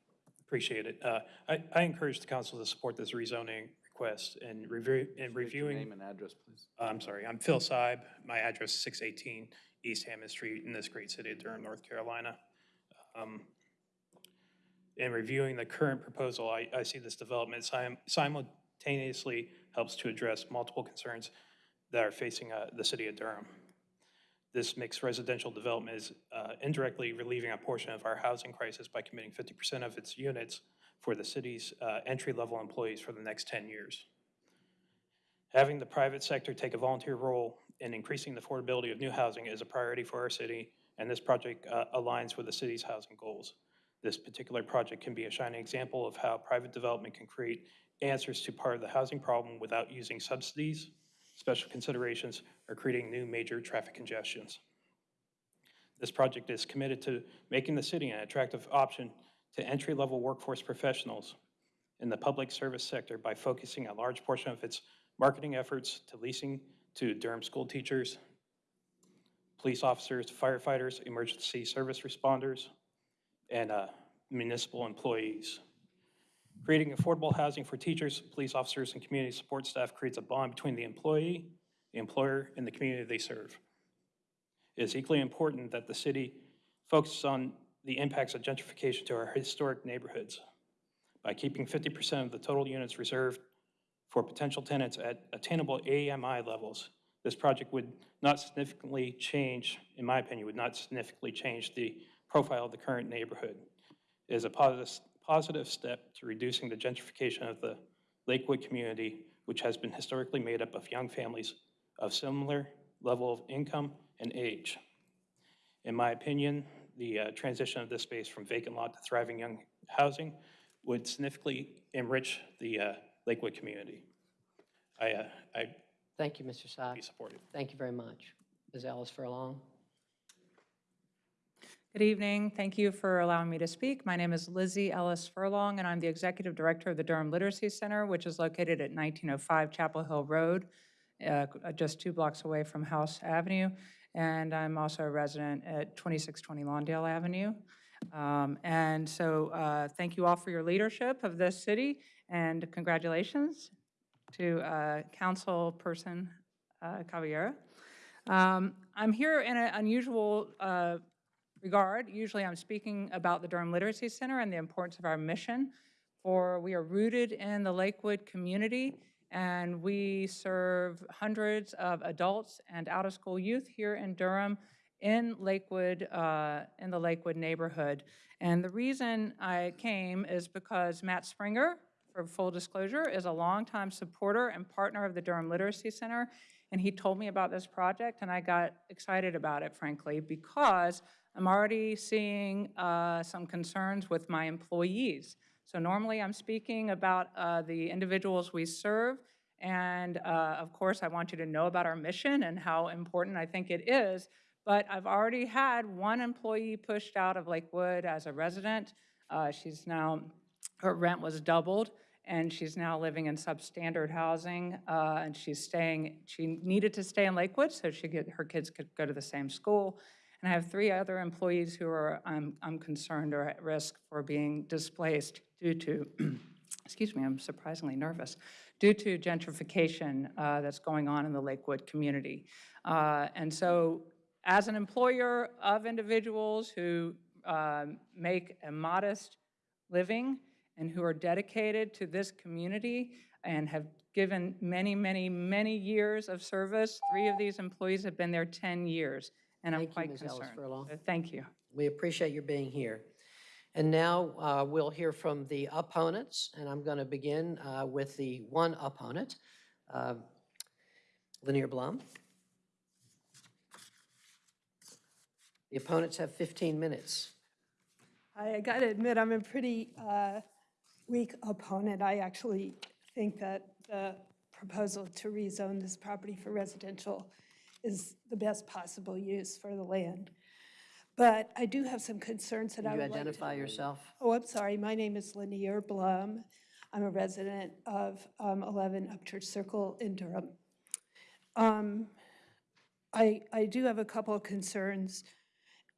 Appreciate it. Uh, I, I encourage the council to support this rezoning request and review, and reviewing. Name and address, please. Uh, I'm sorry, I'm Phil Seib. My address is 618 East Hammond Street in this great city of Durham, North Carolina. Um, In reviewing the current proposal, I, I see this development sim- simultaneously helps to address multiple concerns that are facing uh, the city of Durham. This mixed residential development is uh, indirectly relieving a portion of our housing crisis by committing 50% of its units for the city's uh, entry-level employees for the next 10 years. Having the private sector take a volunteer role in increasing the affordability of new housing is a priority for our city, and this project uh, aligns with the city's housing goals. This particular project can be a shining example of how private development can create answers to part of the housing problem without using subsidies, special considerations, or creating new major traffic congestions. This project is committed to making the city an attractive option to entry-level workforce professionals in the public service sector by focusing a large portion of its marketing efforts to leasing to Durham school teachers, police officers, firefighters, emergency service responders, and uh, municipal employees. Creating affordable housing for teachers, police officers, and community support staff creates a bond between the employee, the employer, and the community they serve. It is equally important that the city focuses on the impacts of gentrification to our historic neighborhoods by keeping 50% of the total units reserved for potential tenants at attainable AMI levels. This project would not significantly change, in my opinion, would not significantly change the profile of the current neighborhood. It is a positive, positive step to reducing the gentrification of the Lakewood community, which has been historically made up of young families of similar level of income and age. In my opinion, the uh, transition of this space from vacant lot to thriving young housing would significantly enrich the uh, Lakewood community. I, uh, I Thank you, Mr. Saab. be supportive. Thank you very much. Ms. Ellis Furlong. Good evening. Thank you for allowing me to speak. My name is Lizzie Ellis Furlong, and I'm the Executive Director of the Durham Literacy Center, which is located at 1905 Chapel Hill Road, uh, just two blocks away from House Avenue. And I'm also a resident at 2620 Lawndale Avenue. Um, And so uh, thank you all for your leadership of this city, and congratulations to uh, Councilperson uh, Caballero. Um, I'm here in an unusual uh, regard. Usually I'm speaking about the Durham Literacy Center and the importance of our mission, for we are rooted in the Lakewood community, and we serve hundreds of adults and out-of-school youth here in Durham in Lakewood, uh, in the Lakewood neighborhood. And the reason I came is because Matt Springer, for full disclosure, is a longtime supporter and partner of the Durham Literacy Center, and he told me about this project, and I got excited about it, frankly, because I'm already seeing uh, some concerns with my employees. So normally I'm speaking about uh, the individuals we serve, and uh, of course I want you to know about our mission and how important I think it is, but I've already had one employee pushed out of Lakewood as a resident. Uh, She's now, her rent was doubled, and she's now living in substandard housing, uh, and she's staying, she needed to stay in Lakewood so she her kids could go to the same school. And I have three other employees who are, I'm, I'm concerned, are at risk for being displaced due to, <clears throat> excuse me, I'm surprisingly nervous, due to gentrification uh, that's going on in the Lakewood community. Uh, And so as an employer of individuals who um, make a modest living and who are dedicated to this community and have given many, many, many years of service. Three of these employees have been there 10 years, and I'm Thank you, quite Ms. Ellis concerned. Furlong. So Thank you. We appreciate your being here. And now uh, we'll hear from the opponents, and I'm going to begin uh, with the one opponent, uh, Lanier Blum. The opponents have 15 minutes. I got to admit, I'm a pretty uh, weak opponent. I actually think that the proposal to rezone this property for residential is the best possible use for the land. But I do have some concerns that Can I you would like to... identify yourself? Oh, I'm sorry. My name is Lanier Blum. I'm a resident of um, 11 Upchurch Circle in Durham. Um, I, I do have a couple of concerns.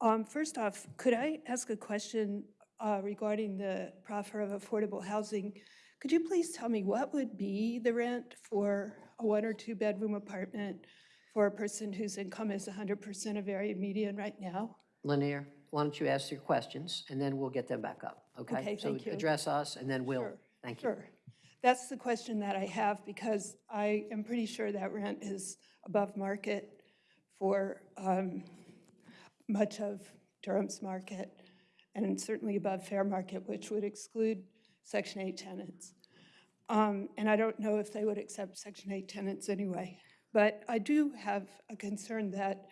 Um, First off, could I ask a question uh, regarding the proffer of affordable housing? Could you please tell me what would be the rent for a one or two-bedroom apartment for a person whose income is 100% of area median right now? Lanier, why don't you ask your questions, and then we'll get them back up, okay? Okay, thank So you. address us, and then we'll, Sure, thank you. Sure. That's the question that I have because I am pretty sure that rent is above market for um, much of Durham's market and certainly above fair market, which would exclude Section 8 tenants. Um, And I don't know if they would accept Section 8 tenants anyway. But I do have a concern that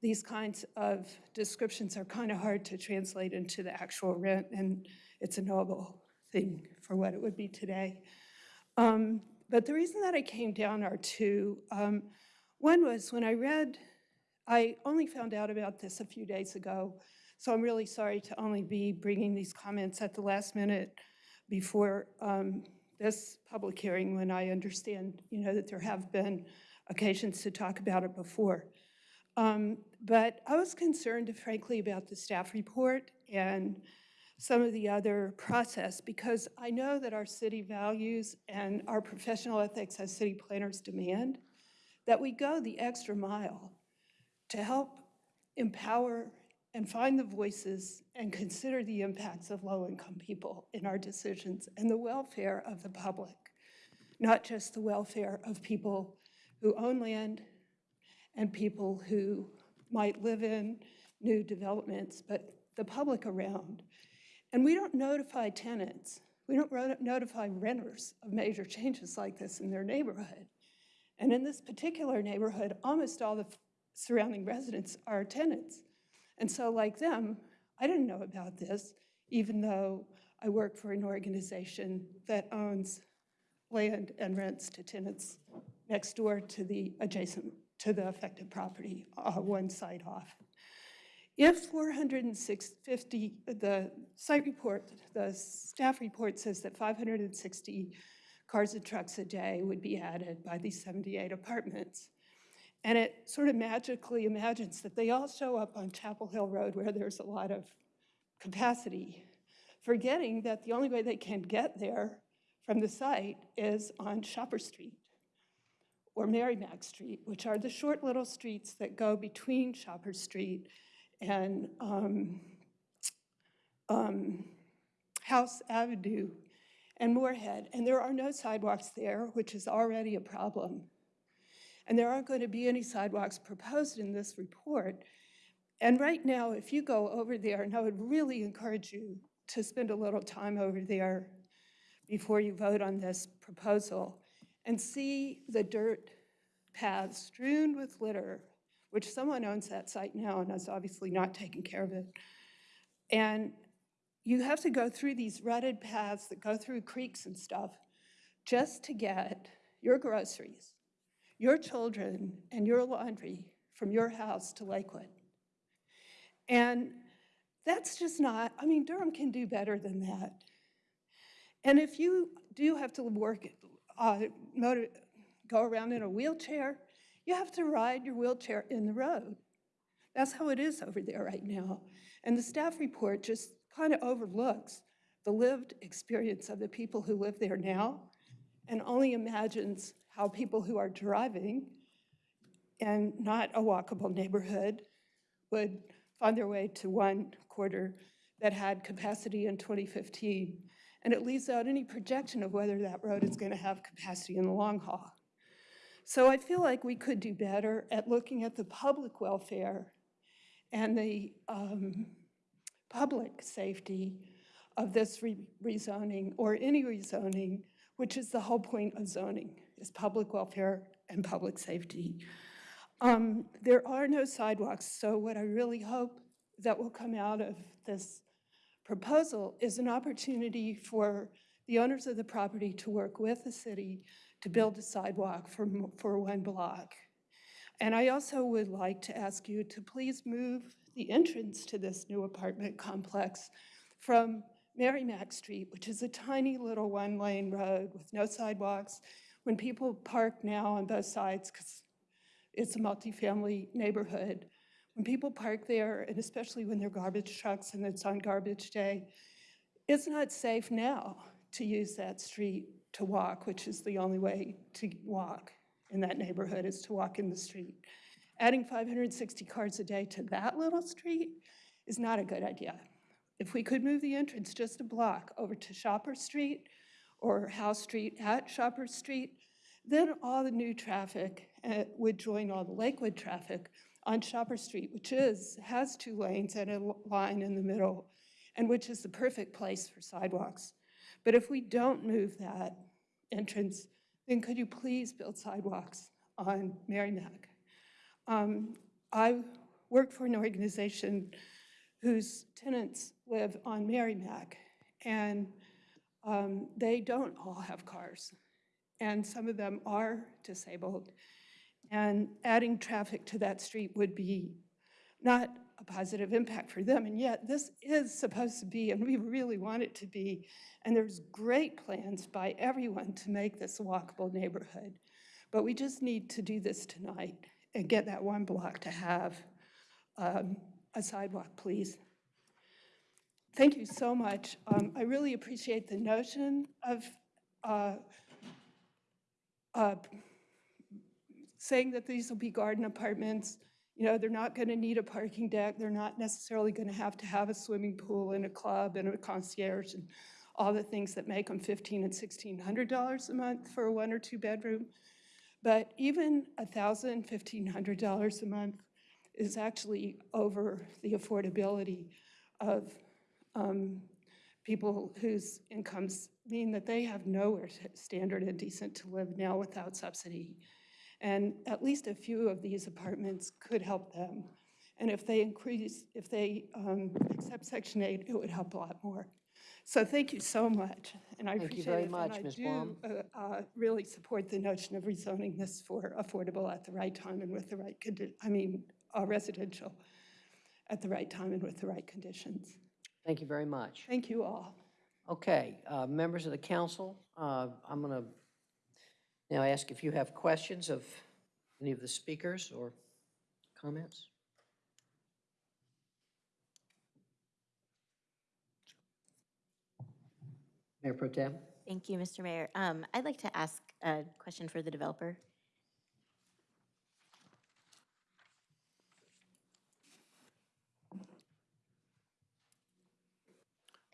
these kinds of descriptions are kind of hard to translate into the actual rent, and it's a noble thing for what it would be today. Um, But the reason that I came down are two. Um, One was when I read, I only found out about this a few days ago, so I'm really sorry to only be bringing these comments at the last minute before um, this public hearing, when I understand, you know, that there have been occasions to talk about it before. Um, But I was concerned, frankly, about the staff report and some of the other process, because I know that our city values and our professional ethics as city planners demand that we go the extra mile to help empower and find the voices and consider the impacts of low-income people in our decisions and the welfare of the public, not just the welfare of people who own land and people who might live in new developments, but the public around. And we don't notify tenants, we don't notify renters of major changes like this in their neighborhood. And in this particular neighborhood, almost all the surrounding residents are tenants. And so like them, I didn't know about this, even though I work for an organization that owns land and rents to tenants next door to the adjacent, to the affected property, uh, one side off. If 450, the site report, the staff report says that 560 cars and trucks a day would be added by these 78 apartments. And it sort of magically imagines that they all show up on Chapel Hill Road where there's a lot of capacity, forgetting that the only way they can get there from the site is on Shopper Street or Merrimack Street, which are the short little streets that go between Shopper Street and um, um, House Avenue and Morehead. And there are no sidewalks there, which is already a problem. And there aren't going to be any sidewalks proposed in this report. And right now, if you go over there, and I would really encourage you to spend a little time over there before you vote on this proposal, and see the dirt paths strewn with litter, which someone owns that site now and is obviously not taking care of it. And you have to go through these rutted paths that go through creeks and stuff just to get your groceries, your children, and your laundry from your house to Lakewood. And that's just not, I mean, Durham can do better than that. And if you do have to work, uh, motor, go around in a wheelchair, you have to ride your wheelchair in the road. That's how it is over there right now. And the staff report just kind of overlooks the lived experience of the people who live there now and only imagines how people who are driving and not a walkable neighborhood would find their way to one quarter that had capacity in 2015. And it leaves out any projection of whether that road is going to have capacity in the long haul. So I feel like we could do better at looking at the public welfare and the um, public safety of this re- rezoning or any rezoning, which is the whole point of zoning, is public welfare and public safety. Um, There are no sidewalks, so what I really hope that will come out of this proposal is an opportunity for the owners of the property to work with the city to build a sidewalk for, for one block. And I also would like to ask you to please move the entrance to this new apartment complex from Merrimack Street, which is a tiny little one-lane road with no sidewalks. When people park now on both sides, because it's a multifamily neighborhood, when people park there, and especially when they're garbage trucks and it's on garbage day, it's not safe now to use that street to walk, which is the only way to walk in that neighborhood is to walk in the street. Adding 560 cars a day to that little street is not a good idea. If we could move the entrance just a block over to Shopper Street or House Street at Shopper Street, then all the new traffic uh, would join all the Lakewood traffic on Shopper Street, which is, has two lanes and a line in the middle, and which is the perfect place for sidewalks. But if we don't move that entrance, then could you please build sidewalks on Merrimack? Um, I work for an organization whose tenants live on Merrimack, and um, they don't all have cars. And some of them are disabled. And adding traffic to that street would be not a positive impact for them. And yet, this is supposed to be, and we really want it to be, and there's great plans by everyone to make this a walkable neighborhood. But we just need to do this tonight and get that one block to have um, a sidewalk, please. Thank you so much. Um, I really appreciate the notion of uh, uh, saying that these will be garden apartments. You know, they're not going to need a parking deck. They're not necessarily going to have to have a swimming pool and a club and a concierge and all the things that make them fifteen and sixteen hundred dollars a month for a one or two bedroom. But even a thousand, fifteen hundred dollars a month is actually over the affordability of um, people whose incomes mean that they have nowhere standard and decent to live now without subsidy. And at least a few of these apartments could help them. And if they increase, if they um, accept Section 8, it would help a lot more. So thank you so much, and I Thank you appreciate very it. much, Ms. Blum. And I do uh, uh, really support the notion of rezoning this for affordable at the right time and with the right, I mean, uh, residential at the right time and with the right conditions. Thank you very much. Thank you all. Okay, uh, members of the council, uh, I'm going to now ask if you have questions of any of the speakers or comments? Mayor Pro Tem? Thank you, Mr. Mayor. Um, I'd like to ask a question for the developer.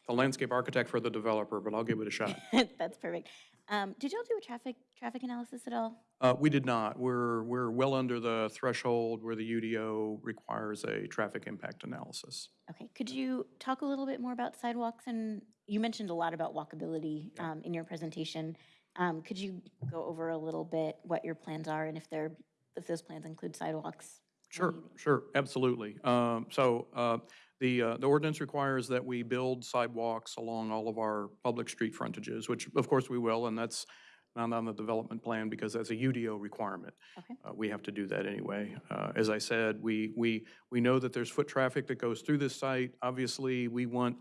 The landscape architect for the developer, but I'll give it a shot. <laughs> That's perfect. Um, did y'all do a traffic, traffic analysis at all? Uh, We did not. We're, we're well under the threshold where the UDO requires a traffic impact analysis. Okay, could you talk a little bit more about sidewalks? And you mentioned a lot about walkability um, in your presentation. Um, Could you go over a little bit what your plans are and if they're, if those plans include sidewalks? Sure, sure, absolutely. Um, So uh, the, uh, the ordinance requires that we build sidewalks along all of our public street frontages, which of course we will, and that's not on the development plan because that's a UDO requirement. Okay. Uh, We have to do that anyway. Uh, As I said, we, we, we know that there's foot traffic that goes through this site. Obviously, we want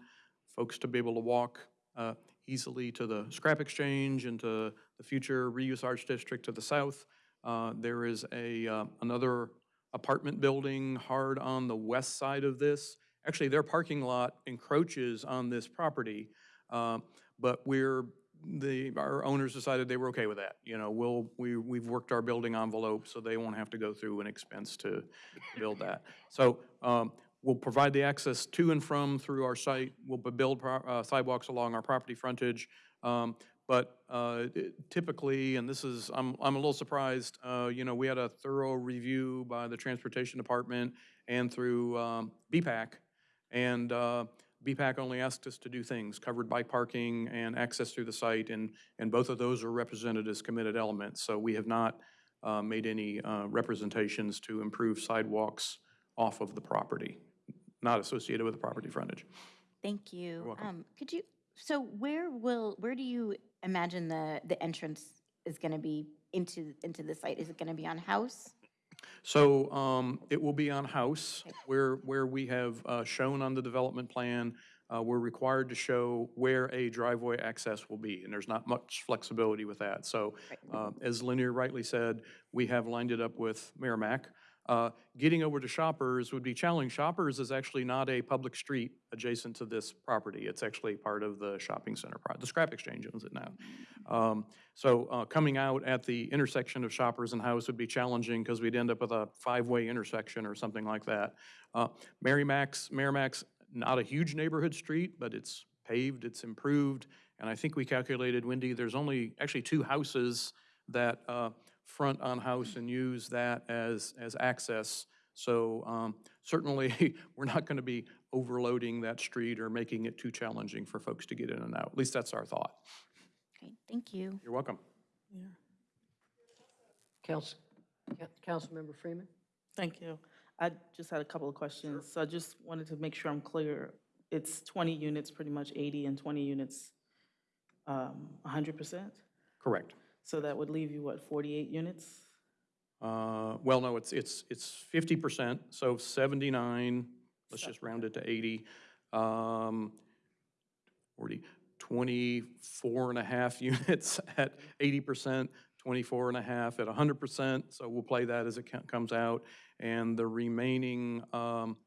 folks to be able to walk uh, easily to the scrap exchange and to the future reuse arts district to the south. Uh, There is a, uh, another apartment building hard on the west side of this. Actually, their parking lot encroaches on this property, uh, but we're, the, our owners decided they were okay with that. You know, we'll, we, we've worked our building envelope, so they won't have to go through an expense to build that. So um, we'll provide the access to and from through our site. We'll build uh, sidewalks along our property frontage. Um, But uh, typically, and this is, I'm, I'm a little surprised, uh, you know, we had a thorough review by the Transportation Department and through um, BPAC. And uh, BPAC only asked us to do things, covered bike parking and access through the site, and, and both of those are represented as committed elements. So we have not uh, made any uh, representations to improve sidewalks off of the property, not associated with the property frontage. Thank you. welcome. Um, Could you, so where will, where do you imagine the, the entrance is going to be into, into the site? Is it going to be on House? So um, it will be on house, where, where we have uh, shown on the development plan, uh, we're required to show where a driveway access will be, and there's not much flexibility with that. So uh, as Lanier rightly said, we have lined it up with Merrimack. Uh, Getting over to Shoppers would be challenging. Shoppers is actually not a public street adjacent to this property. It's actually part of the shopping center, the scrap exchange owns it now. Um, So uh, coming out at the intersection of Shoppers and House would be challenging because we'd end up with a five-way intersection or something like that. Uh, Merrimack's, Merrimack's not a huge neighborhood street, but it's paved, it's improved, and I think we calculated, Wendy, there's only actually two houses that uh, front on house and use that as, as access. So um, certainly, <laughs> we're not going to be overloading that street or making it too challenging for folks to get in and out. At least that's our thought. Okay, thank you. You're welcome. Yeah. Council, Councilmember Freeman? Thank you. I just had a couple of questions. So I just wanted to make sure I'm clear. It's 20 units, pretty much 80, and 20 units, um, 100%? Correct. So that would leave you, what, 48 units? Uh, Well, no, it's, it's, it's 50%, so 79, let's just round it to 80. um, 40, 24 and a half <laughs> units at 80%, 24 and a half at 100%, so we'll play that as it co- comes out. And the remaining um,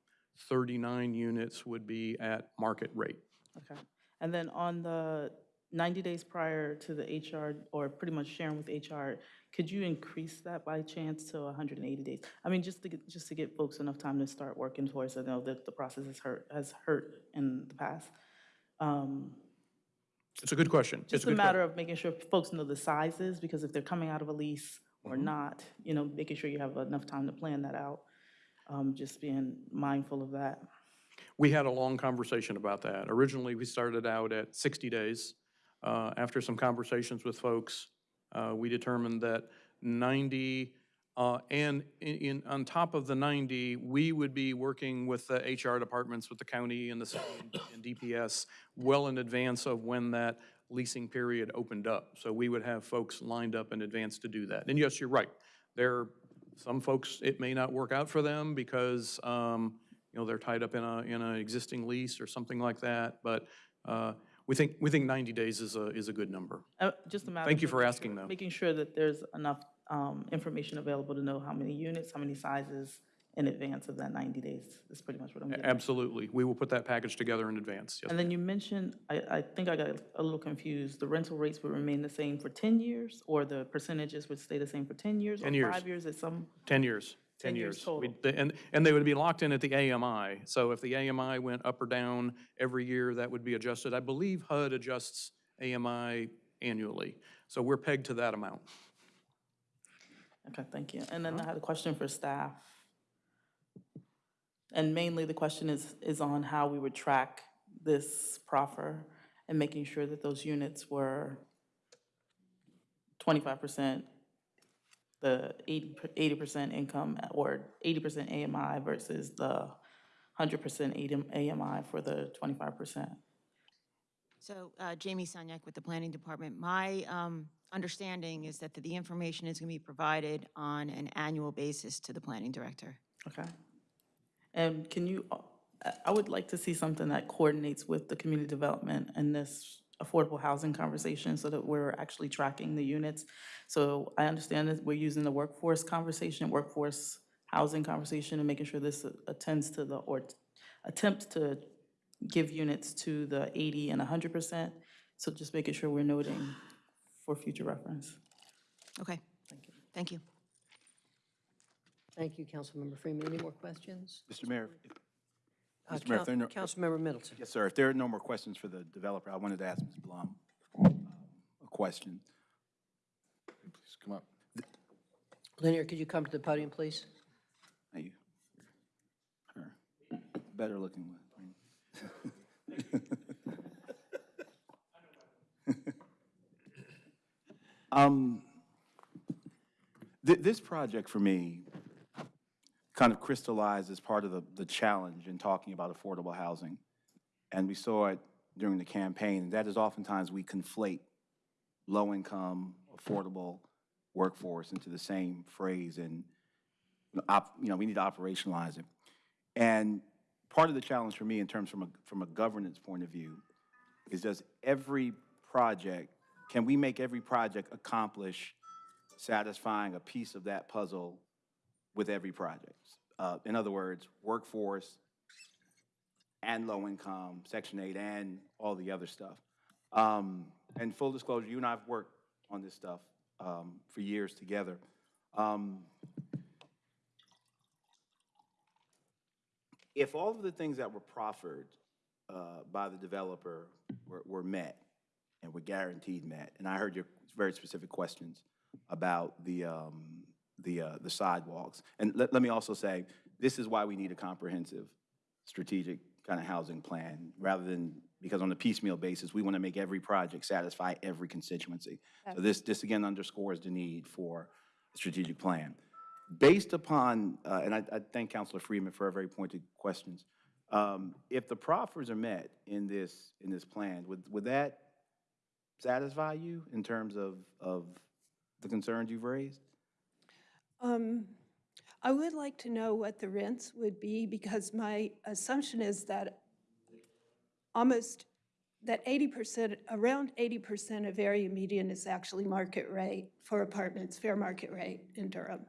39 units would be at market rate. Okay. And then on the 90 days prior to the HR, or pretty much sharing with HR, could you increase that by chance to 180 days? I mean, just to get, just to give folks enough time to start working towards, I know that the process has hurt, has hurt in the past. Um, It's a good question. It's Just a good matter of making sure folks know the sizes, because if they're coming out of a lease or Mm-hmm. not, you know, making sure you have enough time to plan that out. Um, Just being mindful of that. We had a long conversation about that. Originally, we started out at 60 days. Uh, After some conversations with folks, uh, we determined that 90, uh, and in- in, on top of the 90, we would be working with the HR departments, with the county and the city and DPS well in advance of when that leasing period opened up. So we would have folks lined up in advance to do that. And yes, you're right. There, some folks, it may not work out for them because, um, you know, they're tied up in a, in an existing lease or something like that. But uh, we think, we think 90 days is a, is a good number. Uh, Just a matter. Thank of you for making asking, sure- though. Making sure that there's enough um, information available to know how many units, how many sizes in advance of that 90 days. That's pretty much what I'm getting. at. Absolutely. We will put that package together in advance. Yes. And then you mentioned, I, I think I got a little confused, the rental rates would remain the same for 10 years? Or the percentages would stay the same for 10 years? 10 Or years. five years at some? 10 years. 10 years total. And, and they would be locked in at the AMI. So if the AMI went up or down every year, that would be adjusted. I believe HUD adjusts AMI annually. So we're pegged to that amount. Okay, thank you. And then uh-huh. I had a question for staff. And mainly the question is, is on how we would track this proffer and making sure that those units were twenty-five percent, the 80 percent income, or eighty percent AMI versus the hundred percent AMI for the twenty-five percent. So uh, Jamie Sunyak with the Planning Department. My um, understanding is that the information is going to be provided on an annual basis to the Planning Director. Okay. And can you, I- I would like to see something that coordinates with the community development and this affordable housing conversation so that we're actually tracking the units. So I understand that we're using the workforce conversation, workforce housing conversation and making sure this attends to the, or attempts to give units to the 80 and 100%. So just making sure we're noting for future reference. Okay. Thank you. Thank you, Thank you, Councilmember Freeman. Any more questions? Mr. Mayor, if- Uh, Mr. Mayor, if no- Coun- Councilmember Middleton. Yes, sir. If there are no more questions for the developer, I wanted to ask Ms. Blum um, a question. Please come up. Lanier, could you come to the podium, please? Thank you. Her, better looking one. <laughs> Um, th- this project for me kind of crystallized as part of the, the challenge in talking about affordable housing. And we saw it during the campaign, that is oftentimes we conflate low-income, affordable workforce into the same phrase, and, op, you know, we need to operationalize it. And part of the challenge for me in terms from a, from a governance point of view is does every project, can we make every project accomplish satisfying a piece of that puzzle with every project? Uh, in other words, workforce and low income, Section 8, and all the other stuff. Um, and full disclosure, you and I have worked on this stuff um, for years together. Um, if all of the things that were proffered uh, by the developer were, were met and were guaranteed met, and I heard your very specific questions about the, um, the, uh, the sidewalks. And let, let me also say, this is why we need a comprehensive strategic kind of housing plan, rather than, because on a piecemeal basis, we want to make every project satisfy every constituency. So this, this again underscores the need for a strategic plan. Based upon, uh, and I, I thank Councilor Freeman for her very pointed questions. Um, if the proffers are met in this, in this plan, would, would that satisfy you in terms of, of the concerns you've raised? Um, I would like to know what the rents would be because my assumption is that almost, that 80%, around 80% of area median is actually market rate for apartments, fair market rate in Durham.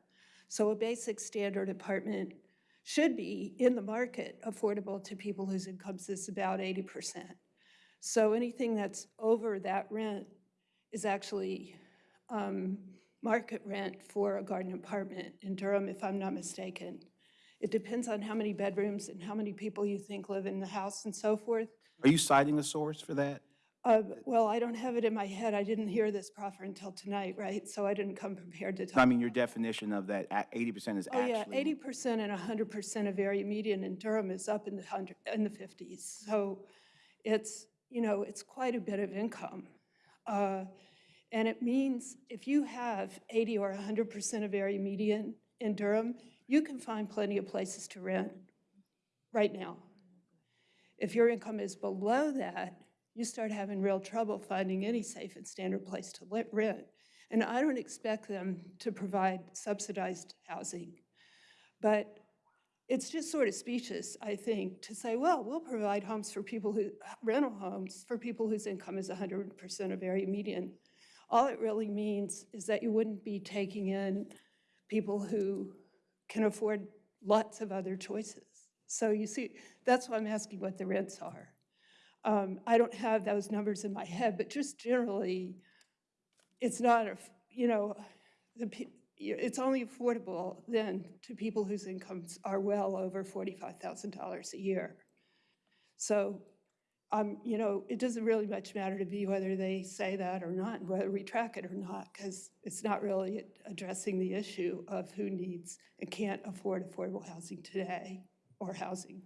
So a basic standard apartment should be in the market affordable to people whose incomes is about 80%. So anything that's over that rent is actually um, market rent for a garden apartment in Durham, if I'm not mistaken. It depends on how many bedrooms and how many people you think live in the house and so forth. Are you citing a source for that? Uh, Well, I don't have it in my head. I didn't hear this proffer until tonight, right? So I didn't come prepared to talk. I mean, your definition of that 80% is Oh, yeah, actually. eighty percent and hundred percent of area median in Durham is up in the hundred, in the fifties. So it's, you know, it's quite a bit of income. Uh, And it means if you have eighty or hundred percent of area median in Durham, you can find plenty of places to rent right now. If your income is below that, you start having real trouble finding any safe and standard place to rent. And I don't expect them to provide subsidized housing. But it's just sort of specious, I think, to say, well, we'll provide homes for people who, rental homes for people whose income is 100% of area median. All it really means is that you wouldn't be taking in people who can afford lots of other choices. So you see, that's why I'm asking what the rents are. Um, I don't have those numbers in my head, but just generally, it's not, a, you know, the, it's only affordable then to people whose incomes are well over $45,000 a year. So, um, you know, it doesn't really much matter to me whether they say that or not, whether we track it or not, because it's not really addressing the issue of who needs and can't afford affordable housing today, or housing.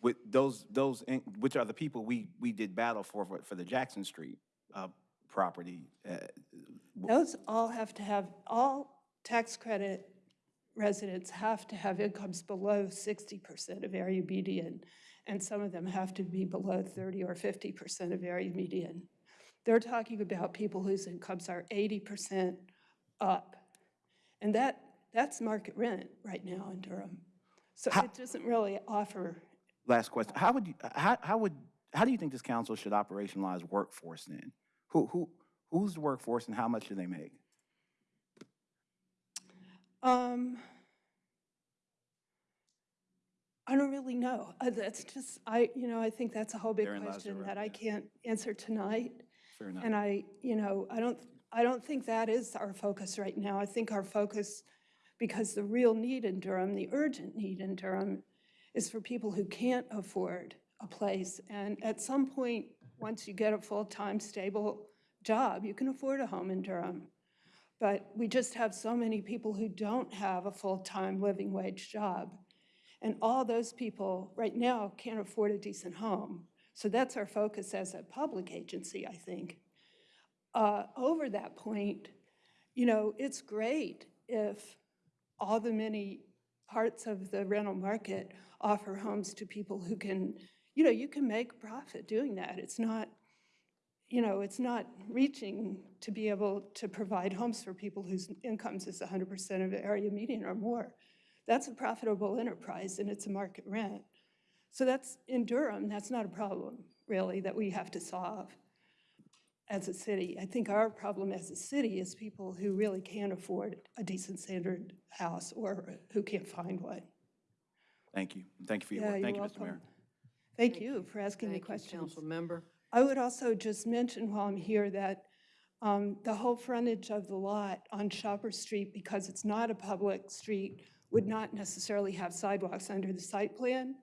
With those, those, in- which are the people we, we did battle for, for- for the Jackson Street uh, property. uh, Those all have to have, all tax credit residents have to have incomes below 60% of area median, and some of them have to be below 30 or 50% of area median. They're talking about people whose incomes are 80% up. And that, that's market rent right now in Durham. So it doesn't really offer, Last question. How would you, how, how would, how do you think this council should operationalize workforce then? Who, who, who's the workforce and how much do they make? um, I don't really know. Uh, That's just, I, you know, I think that's a whole big Therein question that I can't answer tonight. Fair enough. And I, you know, I don't, I don't think that is our focus right now. I think our focus, because the real need in Durham, the urgent need in Durham, is for people who can't afford a place. And at some point, once you get a full-time, stable job, you can afford a home in Durham. But we just have so many people who don't have a full-time living wage job. And all those people right now can't afford a decent home. So that's our focus as a public agency, I think. Uh, Over that point, you know, it's great if all the many parts of the rental market offer homes to people who can, you know, you can make profit doing that. It's not, you know, it's not reaching to be able to provide homes for people whose incomes is 100% of the area median or more. That's a profitable enterprise and it's a market rent. So that's, in Durham, that's not a problem, really, that we have to solve as a city. I think our problem as a city is people who really can't afford a decent standard house or who can't find one. Thank you. Thank you for your Yeah, work. you're Thank you, Mr. Mayor. welcome. Thank you for asking the Thank you, questions. council member. I would also just mention while I'm here that um, the whole frontage of the lot on Shopper Street, because it's not a public street, would not necessarily have sidewalks under the site plan.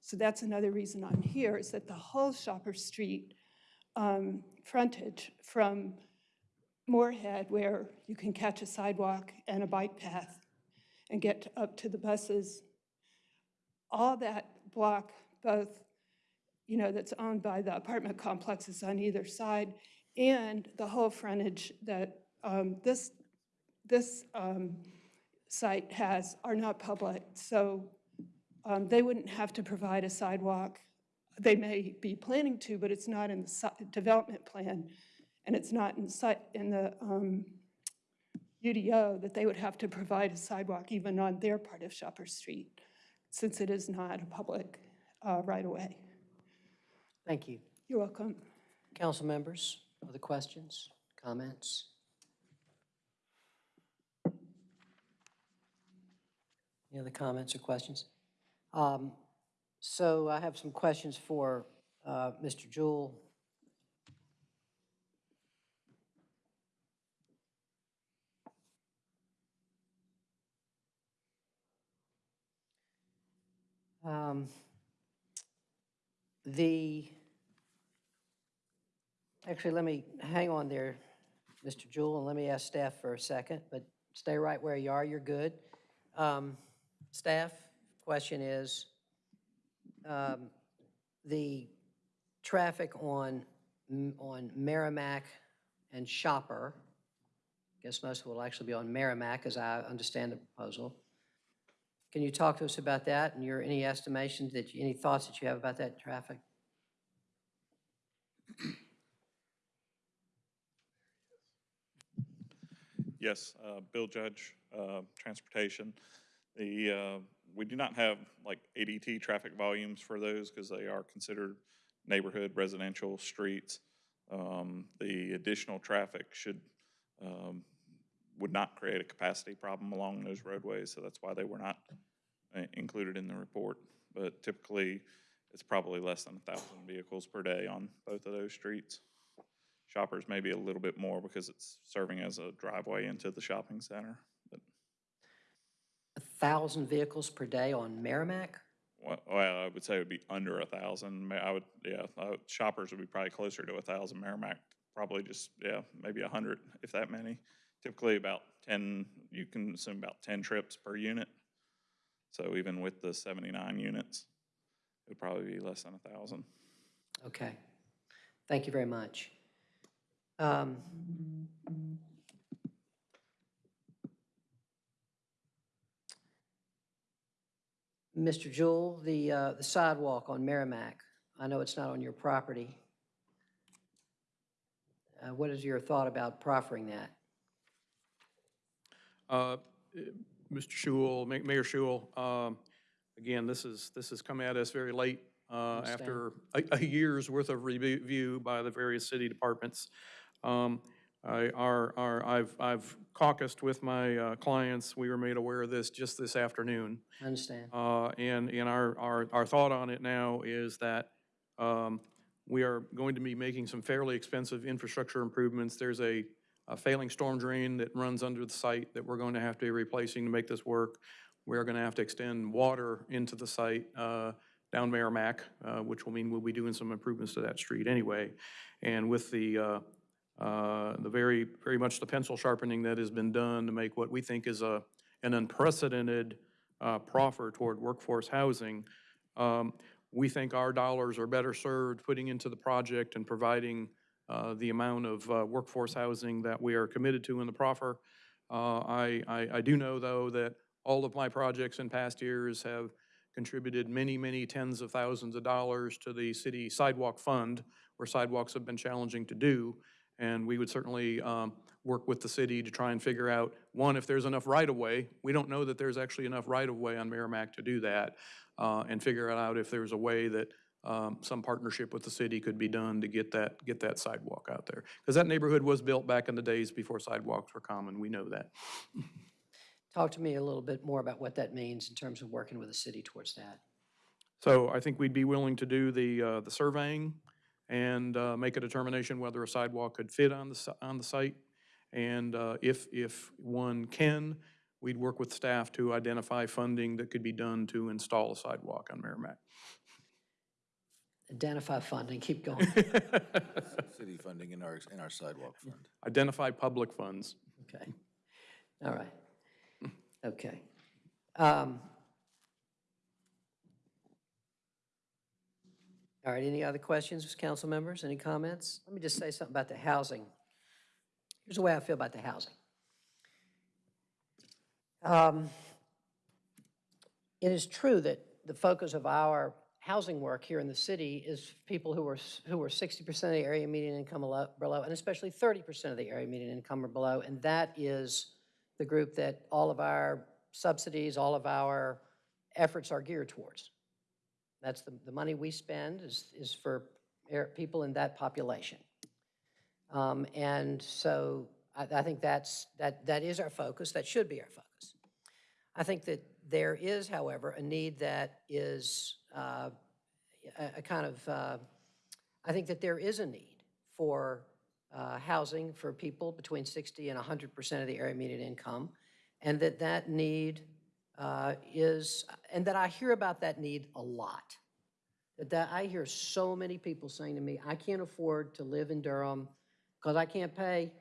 So that's another reason I'm here, is that the whole Shopper Street um, frontage from Morehead, where you can catch a sidewalk and a bike path and get up to the buses, all that block, both you know, that's owned by the apartment complexes on either side, and the whole frontage that um, this, this um, site has are not public. So um, they wouldn't have to provide a sidewalk. They may be planning to, but it's not in the si- development plan, and it's not in site, in the um, UDO that they would have to provide a sidewalk even on their part of Shopper Street, since it is not a public uh, right-of-way. Thank you. You're welcome. Council members, other questions, comments? Any other comments or questions? Um, So I have some questions for uh, Mr. Jewell. Um, The, actually, let me, hang on there, Mr. Jewell, and let me ask staff for a second, but stay right where you are, you're good. Um, Staff, question is, um, the traffic on, on Merrimack and Shopper, I guess most of it will actually be on Merrimack, as I understand the proposal. Can you talk to us about that and your, any estimations that, you- any thoughts that you have about that traffic? Yes, uh, Bill Judge, uh, Transportation. The, uh, we do not have like ADT traffic volumes for those because they are considered neighborhood residential streets. Um, The additional traffic should, um, would not create a capacity problem along those roadways, so that's why they were not uh, included in the report. But typically, it's probably less than a thousand vehicles per day on both of those streets. Shoppers maybe a little bit more because it's serving as a driveway into the shopping center. But, A thousand vehicles per day on Merrimack? well, I would say it would be under a thousand. I would, yeah, uh, shoppers would be probably closer to a thousand. Merrimack, probably just, yeah, maybe a hundred, if that many. Typically about ten, you can assume about ten trips per unit. So even with the seventy-nine units, it would probably be less than a thousand. Okay. Thank you very much. Um, Mr. Jewell, the uh, the sidewalk on Merrimack, I know it's not on your property. Uh, What is your thought about proffering that? Uh, Mr. Schewel, Ma- Mayor Schewel, um, again, this is, this has come at us very late uh, after a a year's worth of review by the various city departments. Um, I, our, our, I've, I've caucused with my uh, clients. We were made aware of this just this afternoon. I understand. Uh, And, and our, our, our thought on it now is that um, we are going to be making some fairly expensive infrastructure improvements. There's a, a failing storm drain that runs under the site that we're going to have to be replacing to make this work. We're going to have to extend water into the site uh, down Merrimack, uh, which will mean we'll be doing some improvements to that street anyway. And with the, uh, uh, the very, very much the pencil sharpening that has been done to make what we think is a, an unprecedented uh, proffer toward workforce housing, um, we think our dollars are better served putting into the project and providing uh, the amount of uh, workforce housing that we are committed to in the proffer. Uh, I, I, I do know, though, that all of my projects in past years have contributed many, many tens of thousands of dollars to the city sidewalk fund, where sidewalks have been challenging to do. And we would certainly um, work with the city to try and figure out, one, if there's enough right-of-way. We don't know that there's actually enough right-of-way on Merrimack to do that, uh, and figure out if there's a way that um, some partnership with the city could be done to get that, get that sidewalk out there. Because that neighborhood was built back in the days before sidewalks were common, we know that. Talk to me a little bit more about what that means in terms of working with the city towards that. So I think we'd be willing to do the, uh, the surveying and uh, make a determination whether a sidewalk could fit on the, on the site. And uh, if, if one can, we'd work with staff to identify funding that could be done to install a sidewalk on Merrimack. Identify funding, keep going. <laughs> City funding in our, in our sidewalk fund. Identify public funds. Okay. All right. Okay. Um, All right, any other questions, council members? Any comments? Let me just say something about the housing. Here's the way I feel about the housing. Um, It is true that the focus of our housing work here in the city is people who are, who are 60% of the area median income below, and especially 30% of the area median income or below, and that is the group that all of our subsidies, all of our efforts are geared towards. That's the, the money we spend is, is for people in that population. Um, And so I, I think that's, that, that is our focus, that should be our focus. I think that there is, however, a need that is uh, a, a kind of, uh, I think that there is a need for uh, housing for people between 60 and 100% of the area median income, and that that need uh, is, and that I hear about that need a lot. That, I hear so many people saying to me, I can't afford to live in Durham because I can't pay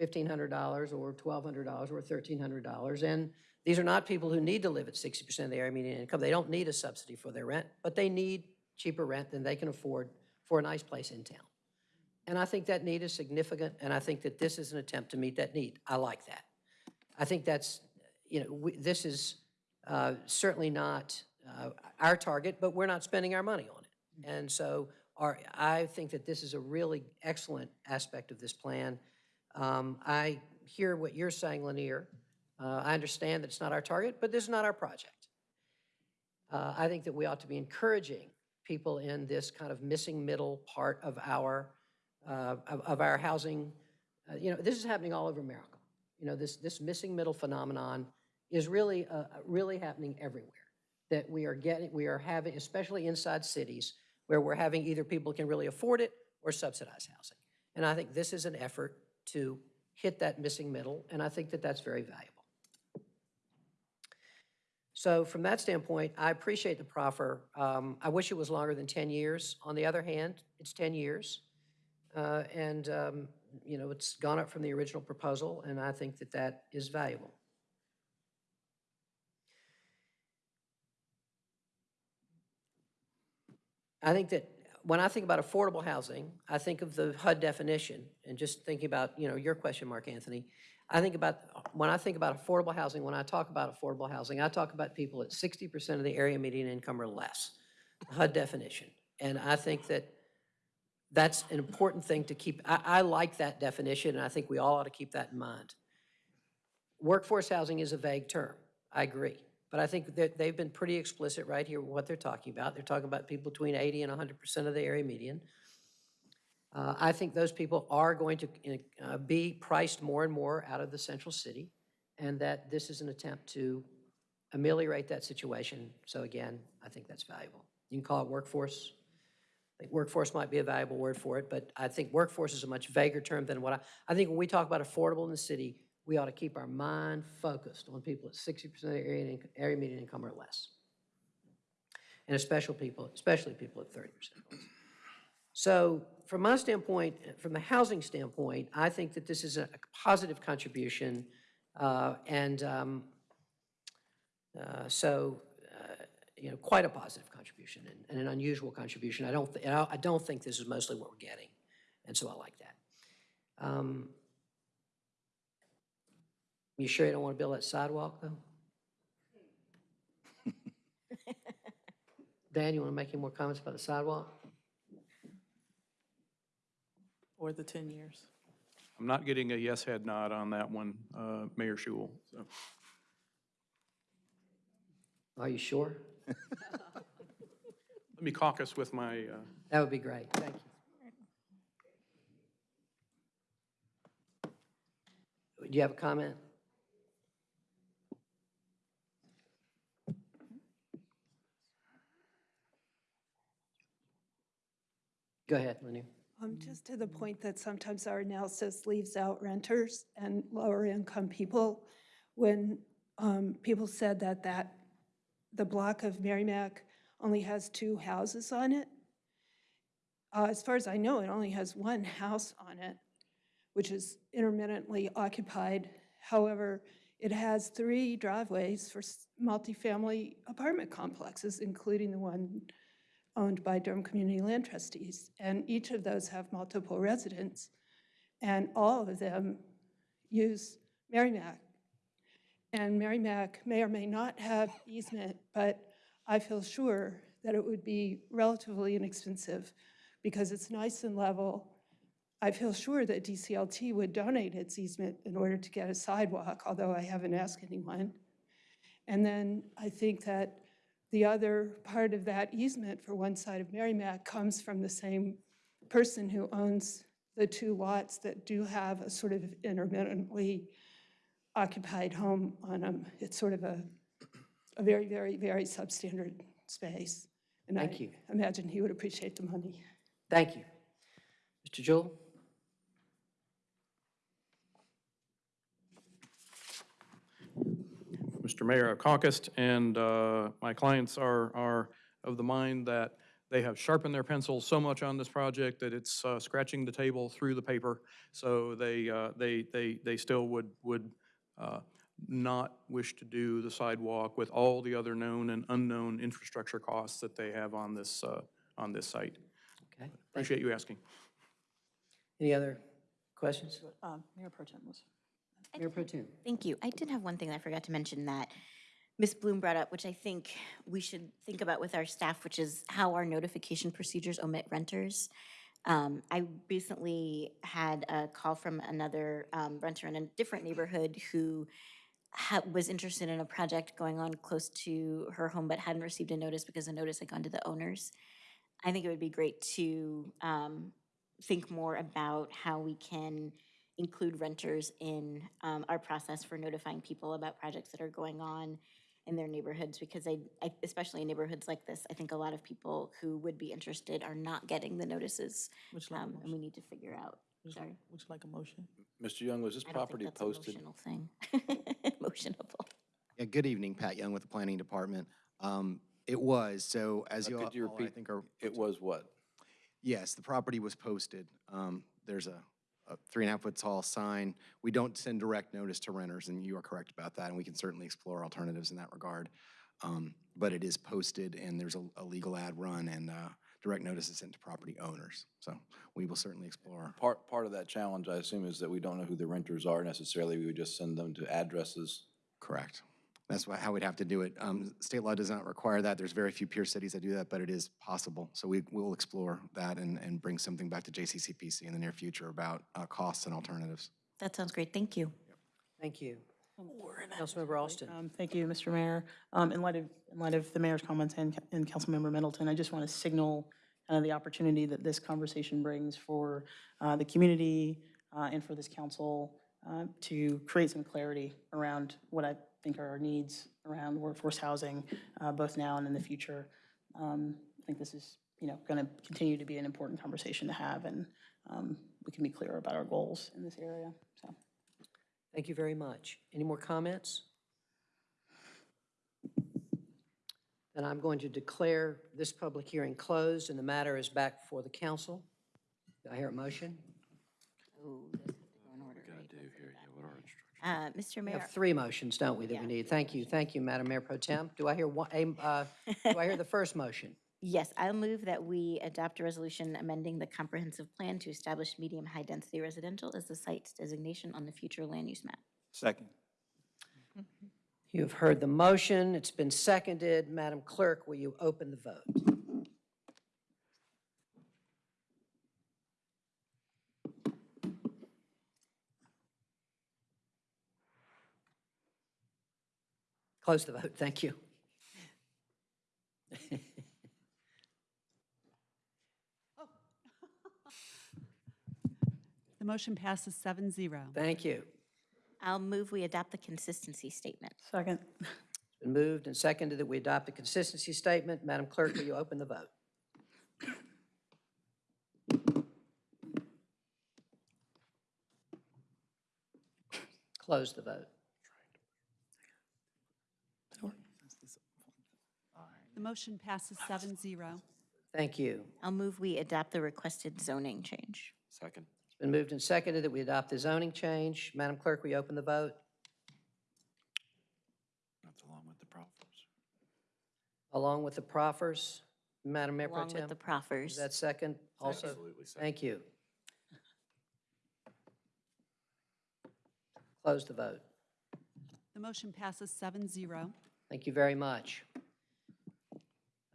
$1,500 or $1,200 or $1,300. And these are not people who need to live at 60% of the area median income. They don't need a subsidy for their rent, but they need cheaper rent than they can afford for a nice place in town. And I think that need is significant, and I think that this is an attempt to meet that need. I like that. I think that's, you know, we- this is uh, certainly not uh, our target, but we're not spending our money on it. And so our, I think that this is a really excellent aspect of this plan. Um, I hear what you're saying, Lanier. Uh, I understand that it's not our target, but this is not our project. Uh, I think that we ought to be encouraging people in this kind of missing middle part of our, uh, of, of our housing. Uh, You know, this is happening all over America. You know, this, this missing middle phenomenon is really, uh, really happening everywhere. That we are getting, we are having, especially inside cities, where we're having either people can really afford it or subsidized housing. And I think this is an effort to hit that missing middle, and I think that that's very valuable. So from that standpoint, I appreciate the proffer. Um, I wish it was longer than 10 years. On the other hand, it's 10 years. Uh, And, um, you know, it's gone up from the original proposal, and I think that that is valuable. I think that when I think about affordable housing, I think of the HUD definition, and just thinking about, you know, your question, Mark Anthony, I think about, when I think about affordable housing, when I talk about affordable housing, I talk about people at 60% of the area median income or less, HUD definition. And I think that that's an important thing to keep, I, I like that definition, and I think we all ought to keep that in mind. Workforce housing is a vague term, I agree. But I think that they've been pretty explicit right here what they're talking about. They're talking about people between 80 and 100% of the area median. Uh, I think those people are going to uh, be priced more and more out of the central city, and that this is an attempt to ameliorate that situation. So again, I think that's valuable. You can call it workforce. I think workforce might be a valuable word for it, but I think workforce is a much vaguer term than what I, I think when we talk about affordable in the city, we ought to keep our mind focused on people at 60% of their area, area median income or less. And especially people, especially people at 30% less. So from my standpoint, from the housing standpoint, I think that this is a positive contribution. uh, And um, uh, so, uh, you know, quite a positive contribution and- and an unusual contribution. I don't, I don't think this is mostly what we're getting, and so I like that. Um, You sure you don't want to build that sidewalk, though? <laughs> Dan, you want to make any more comments about the sidewalk? Or the 10 years. I'm not getting a yes head nod on that one, uh, Mayor Schewel. so. Are you sure? <laughs> Let me caucus with my, uh, That would be great, thank you. Do you have a comment? Go ahead, Lanier. Um, just to the point that sometimes our analysis leaves out renters and lower income people. When, um, people said that that, the block of Merrimack only has two houses on it. Uh, as far as I know, it only has one house on it, which is intermittently occupied. However, it has three driveways for multifamily apartment complexes, including the one owned by Durham Community Land Trustees. And each of those have multiple residents, and all of them use Merrimack. And Merrimack may or may not have easement, but I feel sure that it would be relatively inexpensive because it's nice and level. I feel sure that DCLT would donate its easement in order to get a sidewalk, although I haven't asked anyone. And then I think that the other part of that easement for one side of Merrimack comes from the same person who owns the two lots that do have a sort of intermittently occupied home on them. It's sort of a, a very, very, very substandard space. And Thank I you. imagine he would appreciate the money. Thank you. Mr. Jewell? Mr. Mayor, I've caucused, and uh, my clients are, are of the mind that they have sharpened their pencils so much on this project that it's uh, scratching the table through the paper. So they, uh, they, they, they still would, would uh, not wish to do the sidewalk with all the other known and unknown infrastructure costs that they have on this, uh, on this site. Okay. Appreciate you asking. Any other questions? Um, Mayor Pro Tem was. Mayor Pro Tem. Thank you. I did have one thing I forgot to mention that Ms. Blum brought up, which I think we should think about with our staff, which is how our notification procedures omit renters. Um, I recently had a call from another um, renter in a different neighborhood who was interested in a project going on close to her home, but hadn't received a notice because the notice had gone to the owners. I think it would be great to um, think more about how we can include renters in um, our process for notifying people about projects that are going on in their neighborhoods, because I, I- especially in neighborhoods like this, I think a lot of people who would be interested are not getting the notices, Would you like um, and we need to figure out, Would you- sorry. Would you like a motion? Mr. Young, was this I don't think property that's posted? motional thing. <laughs> Motionable. Yeah, good evening, Pat Young with the Planning Department. Um, It was, so as Uh, you all, Could you all, I think are. It was what? Yes, the property was posted. Um, There's a, a three and a half foot tall sign. We don't send direct notice to renters, and you are correct about that, and we can certainly explore alternatives in that regard. Um, But it is posted, and there's a, a legal ad run, and uh, direct notice is sent to property owners. So we will certainly explore. Part, part of that challenge, I assume, is that we don't know who the renters are necessarily. We would just send them to addresses. Correct. That's why, how we'd have to do it. Um, State law does not require that. There's very few peer cities that do that, but it is possible. So we, we will explore that and, and bring something back to JCCPC in the near future about uh, costs and alternatives. That sounds great, thank you. Thank you. Councilmember Alston. Um, Thank you, Mr. Mayor. Um, In light of, in light of the mayor's comments and, and Councilmember Middleton, I just want to signal uh, the opportunity that this conversation brings for uh, the community uh, and for this council uh, to create some clarity around what I think are our needs around workforce housing, uh, both now and in the future. Um, I think this is, you know, going to continue to be an important conversation to have, and um, we can be clear about our goals in this area, so. Thank you very much. Any more comments? Then I'm going to declare this public hearing closed, and the matter is back before the council. Do I hear a motion? Uh, Mr. We Mayor, have three motions, don't we, that we need? Thank you, thank you, Madam Mayor Pro Tem. Do I hear one, a, uh, do I hear the first motion? <laughs> yes, I'll move that we adopt a resolution amending the comprehensive plan to establish medium high-density residential as the site's designation on the future land use map. Second. You have heard the motion, it's been seconded. Madam Clerk, will you open the vote? Close the vote, thank you. <laughs> The motion passes seven zero. Thank you. I'll move we adopt the consistency statement. Second. It's been moved and seconded that we adopt the consistency statement. Madam Clerk, will you open the vote? Close the vote. The motion passes seven zero. Thank you. I'll move we adopt the requested zoning change. Second. It's been moved and seconded that we adopt the zoning change. Madam Clerk, we open the vote? That's along with the proffers. Along with the proffers, Madam Mayor Pro Along Tem? with the proffers. Is that second also? Absolutely second. Thank you. Close the vote. The motion passes seven zero. Thank you very much.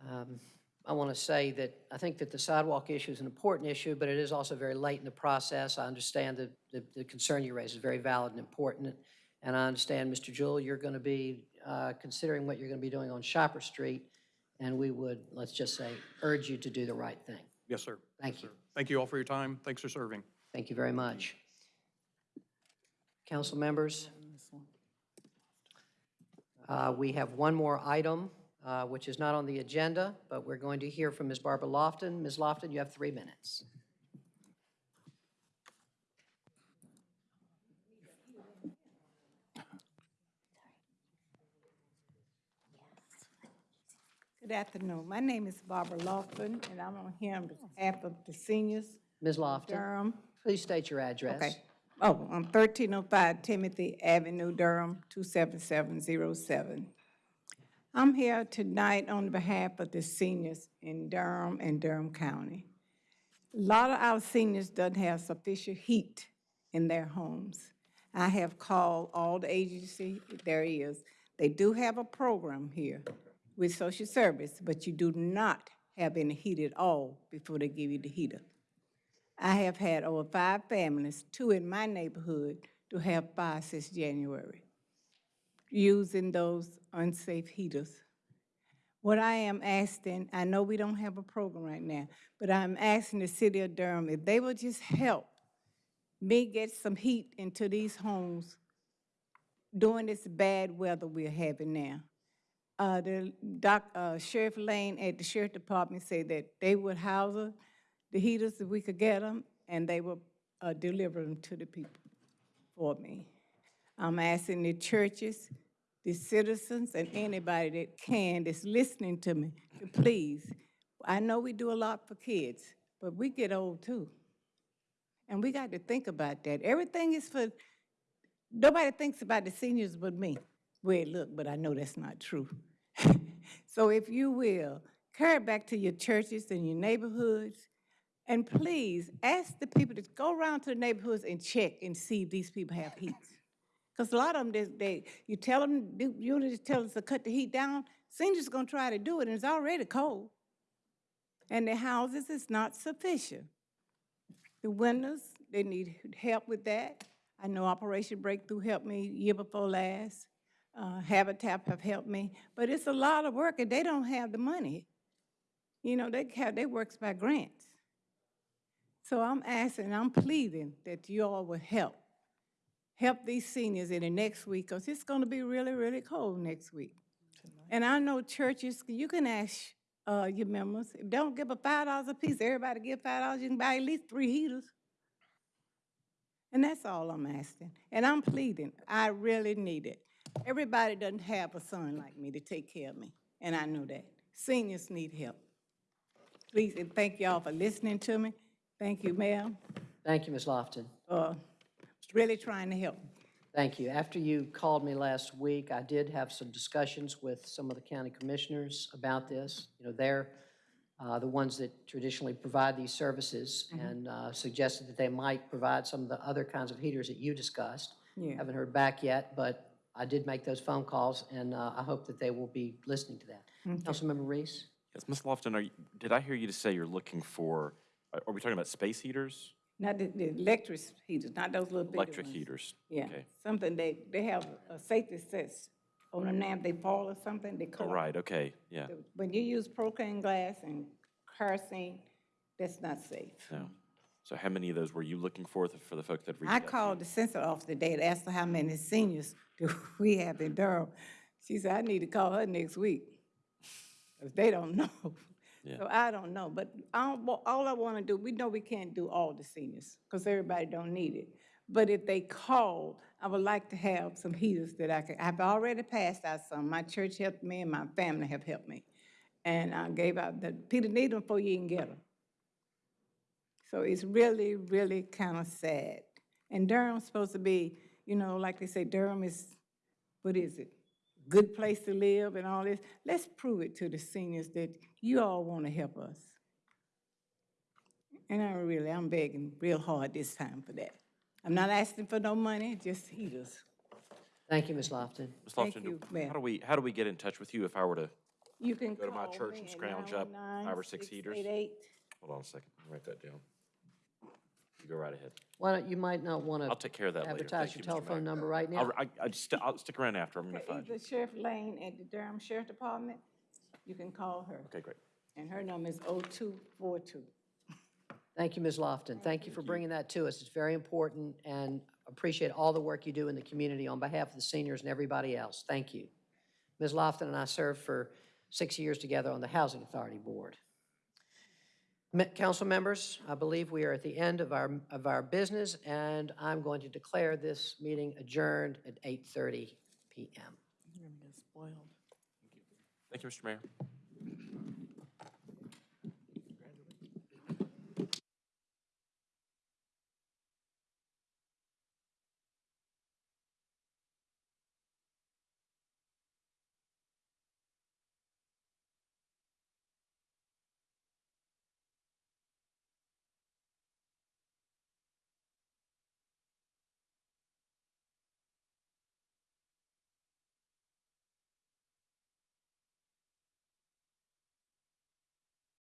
Um, I want to say that I think that the sidewalk issue is an important issue, but it is also very late in the process. I understand that the, the concern you raise is very valid and important. And I understand, Mr. Jewell, you're going to be uh, considering what you're going to be doing on Shopper Street. And we would, let's just say, urge you to do the right thing. Yes, sir. Thank you. Thank you all for your time. Thanks for serving. Thank you very much. Council members, uh, we have one more item, uh, which is not on the agenda, but we're going to hear from Ms. Barbara Lofton. Ms. Lofton, you have three minutes. Good afternoon. My name is Barbara Lofton, and I'm on here on behalf of the seniors. Ms. Lofton, Durham. please state your address. Okay. Oh, on 1305 Timothy Avenue, Durham, 27707. I'm here tonight on behalf of the seniors in Durham and Durham County. A lot of our seniors doesn't have sufficient heat in their homes. I have called all the agency, there is. They do have a program here with social service, but you do not have any heat at all before they give you the heater. I have had over five families, two in my neighborhood, to have fire since January, using those unsafe heaters. What I am asking, I know we don't have a program right now, but I'm asking the city of Durham if they will just help me get some heat into these homes during this bad weather we're having now. Uh, the doc, uh, Sheriff Lane at the Sheriff Department said that they would house the heaters if we could get them, and they will uh, deliver them to the people for me. I'm asking the churches, the citizens, and anybody that can, that's listening to me, to please. I know we do a lot for kids, but we get old too. And we got to think about that. Everything is for, nobody thinks about the seniors but me. Well, look, but I know that's not true. <laughs> so if you will, carry it back to your churches and your neighborhoods, and please, ask the people to go around to the neighborhoods and check and see if these people have heat. Because a lot of them, they, they, you tell them, you just tell us to cut the heat down, seniors are gonna try to do it, and it's already cold. And the houses is not sufficient. The windows, they need help with that. I know Operation Breakthrough helped me year before last. Uh, Habitat have helped me, but it's a lot of work, and they don't have the money. You know, they have, they works by grants. So I'm asking, I'm pleading that you all will help. Help these seniors in the next week, because it's gonna be really, really cold next week. And I know churches, you can ask, uh, your members, don't give a five dollars a piece, everybody give five dollars, you can buy at least three heaters. And that's all I'm asking. And I'm pleading, I really need it. Everybody doesn't have a son like me to take care of me, and I know that. Seniors need help. Please, and thank y'all for listening to me. Thank you, ma'am. Thank you, Ms. Lofton. Uh, really trying to help. Thank you. After you called me last week, I did have some discussions with some of the county commissioners about this. You know, they're uh, the ones that traditionally provide these services Mhm. and uh, suggested that they might provide some of the other kinds of heaters that you discussed. Yeah. Haven't heard back yet, but I did make those phone calls, and uh, I hope that they will be listening to that. Okay. Councilmember Reece? Yes, Ms. Lofton, are you, did I hear you to say you're looking for, are are we talking about space heaters? Not the, the electric heaters, not those little Electric ones. heaters? Yeah, Okay. something they, they have a safety sets on them now, if they fall or something, they Oh, cut right, okay, yeah, When you use propane glass and kerosene, that's not safe. no. So how many of those were you looking for, th- for the folks that reached I out? to you? called the census office today to ask her how many seniors do <laughs> we have in Durham. She said, I need to call her next week, because they don't <laughs> know. Yeah. So I don't know, but I don't all I want to do, we know we can't do all the seniors, because everybody don't need it. But if they call, I would like to have some heaters that I can, I've already passed out some. My church helped me and my family have helped me. And I gave out, the people need them before you can get them. So it's really, really kind of sad. And Durham's supposed to be, you know, like they say, Durham is, what is it? Good place to live and all this. Let's prove it to the seniors that you all want to help us. And I really, I'm begging real hard this time for that. I'm not asking for no money, just heaters. Thank you, Ms. Lofton. Ms. Thank Lofton, you, do- ma'am. how do we, how do we get in touch with you if I were to You can go to my call church me and at scrounge up five or six heaters? 919-688. Hold on a second, write that down. You go right ahead. Why don't, you might not want to. I'll take care of that later. advertise Thank your you, Mr. Telephone number right now. I'll, I, I just, I'll stick around after, I'm gonna Okay, find you. Either Sheriff Lane at the Durham Sheriff Department, you can call her. Okay, great. And her number is 0242. Thank you, Ms. Lofton. Thank you for bringing that to us. It's very important, and appreciate all the work you do in the community on behalf of the seniors and everybody else. Thank you. Ms. Lofton and I served for six years together on the Housing Authority Board. Me- Council members, I believe we are at the end of our, of our business, and I'm going to declare this meeting adjourned at 8:30 PM. Thank you, Mr. Mayor.